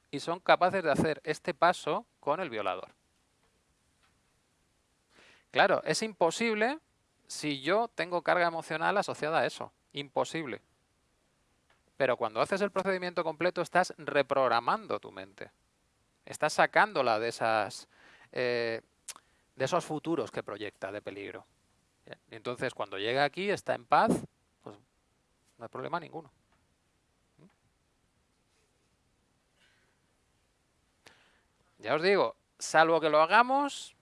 Y son capaces de hacer este paso con el violador. Claro, es imposible si yo tengo carga emocional asociada a eso. Imposible. Pero cuando haces el procedimiento completo estás reprogramando tu mente. Estás sacándola de, esas, eh, de esos futuros que proyecta de peligro. Entonces cuando llega aquí está en paz, no hay problema ninguno. Ya os digo, salvo que lo hagamos,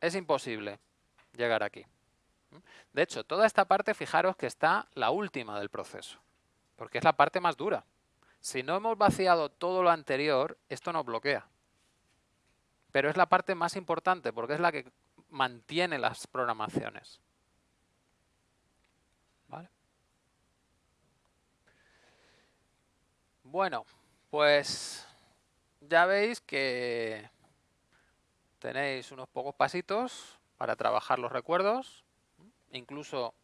es imposible llegar aquí. De hecho, toda esta parte, fijaros que está la última del proceso, porque es la parte más dura. Si no hemos vaciado todo lo anterior, esto nos bloquea. Pero es la parte más importante, porque es la que mantiene las programaciones. Bueno, pues ya veis que tenéis unos pocos pasitos para trabajar los recuerdos. Incluso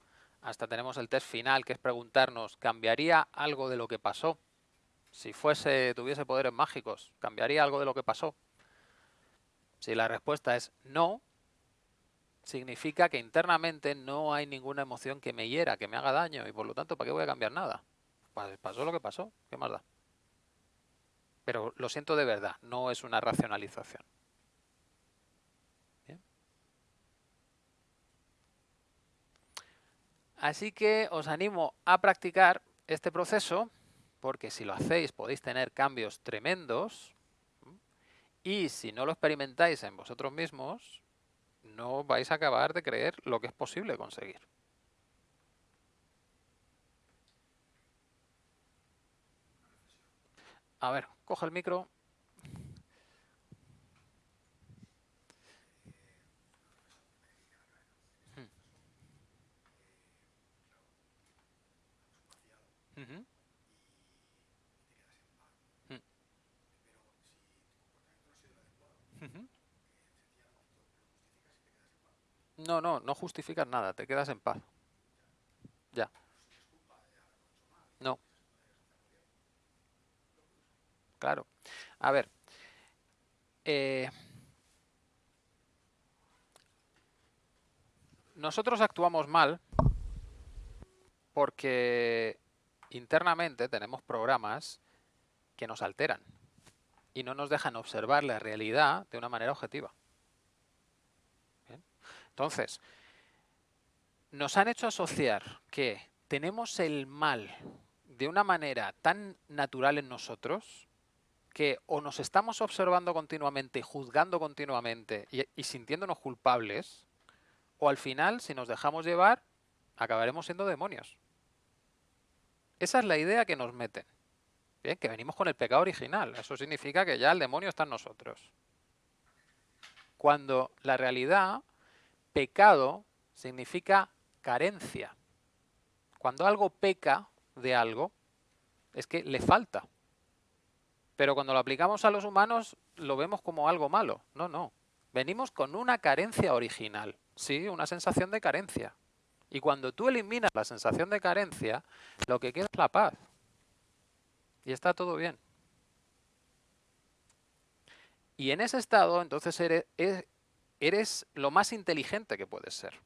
hasta tenemos el test final, que es preguntarnos, ¿cambiaría algo de lo que pasó? Si fuese, tuviese poderes mágicos, ¿cambiaría algo de lo que pasó? Si la respuesta es no, significa que internamente no hay ninguna emoción que me hiera, que me haga daño, y por lo tanto, ¿para qué voy a cambiar nada? Pues pasó lo que pasó, ¿qué más da? Pero lo siento de verdad, no es una racionalización. Así que os animo a practicar este proceso, porque si lo hacéis podéis tener cambios tremendos, y si no lo experimentáis en vosotros mismos, no vais a acabar de creer lo que es posible conseguir. A ver, coge el micro. No, no, no justificas nada, te quedas en paz. Ya. No. Claro. A ver. Eh, nosotros actuamos mal porque internamente tenemos programas que nos alteran y no nos dejan observar la realidad de una manera objetiva. Entonces, nos han hecho asociar que tenemos el mal de una manera tan natural en nosotros que o nos estamos observando continuamente, juzgando continuamente y, sintiéndonos culpables, o al final, si nos dejamos llevar, acabaremos siendo demonios. Esa es la idea que nos meten. Bien, que venimos con el pecado original. Eso significa que ya el demonio está en nosotros. Cuando la realidad, pecado, significa carencia. Cuando algo peca de algo, es que le falta. Pero cuando lo aplicamos a los humanos lo vemos como algo malo. No, no. Venimos con una carencia original. Sí, una sensación de carencia. Y cuando tú eliminas la sensación de carencia, lo que queda es la paz. Y está todo bien. Y en ese estado, entonces eres, eres lo más inteligente que puedes ser.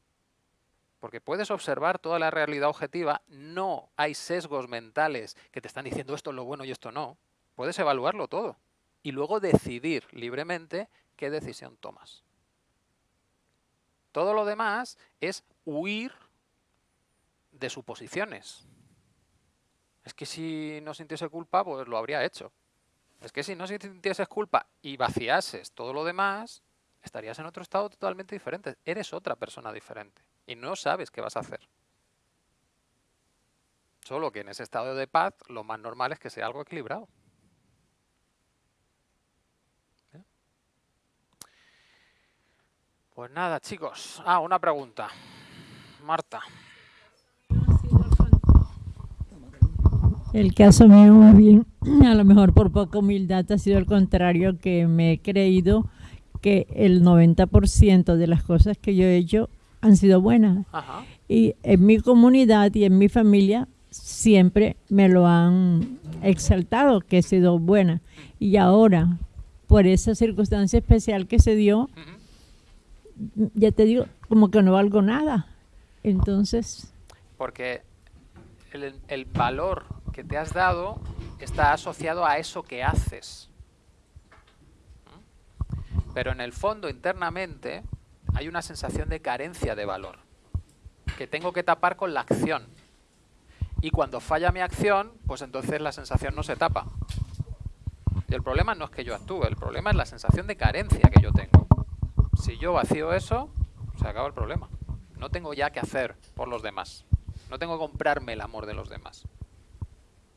Porque puedes observar toda la realidad objetiva, no hay sesgos mentales que te están diciendo esto es lo bueno y esto no puedes evaluarlo todo. y luego decidir libremente qué decisión tomas. Todo lo demás es huir de suposiciones. Es que si no sintiese culpa, pues lo habría hecho. Es que si no sintieses culpa y vaciases todo lo demás, estarías en otro estado totalmente diferente. Eres otra persona diferente y no sabes qué vas a hacer. Solo que en ese estado de paz lo más normal es que sea algo equilibrado. Pues nada, chicos. Ah, una pregunta. Marta. El caso mío muy bien, a lo mejor por poca humildad ha sido el contrario, que me he creído que el 90% de las cosas que yo he hecho han sido buenas. Ajá. Y en mi comunidad y en mi familia siempre me lo han exaltado, que he sido buena. Y ahora, por esa circunstancia especial que se dio. Ya te digo, como que no valgo nada. Entonces, Porque el, el valor que te has dado está asociado a eso que haces. ¿Mm? Pero en el fondo, internamente, hay una sensación de carencia de valor, que tengo que tapar con la acción. Y cuando falla mi acción, pues entonces la sensación no se tapa. Y el problema no es que yo actúe, el problema es la sensación de carencia que yo tengo. Si yo vacío eso, se acaba el problema. No tengo ya que hacer por los demás. No tengo que comprarme el amor de los demás.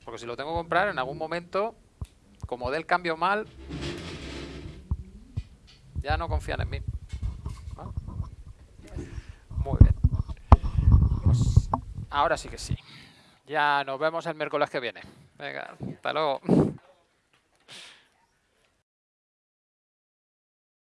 Porque si lo tengo que comprar, en algún momento, como dé el cambio mal, ya no confían en mí. Muy bien. Pues ahora sí que sí. Ya nos vemos el miércoles que viene. Venga, hasta luego.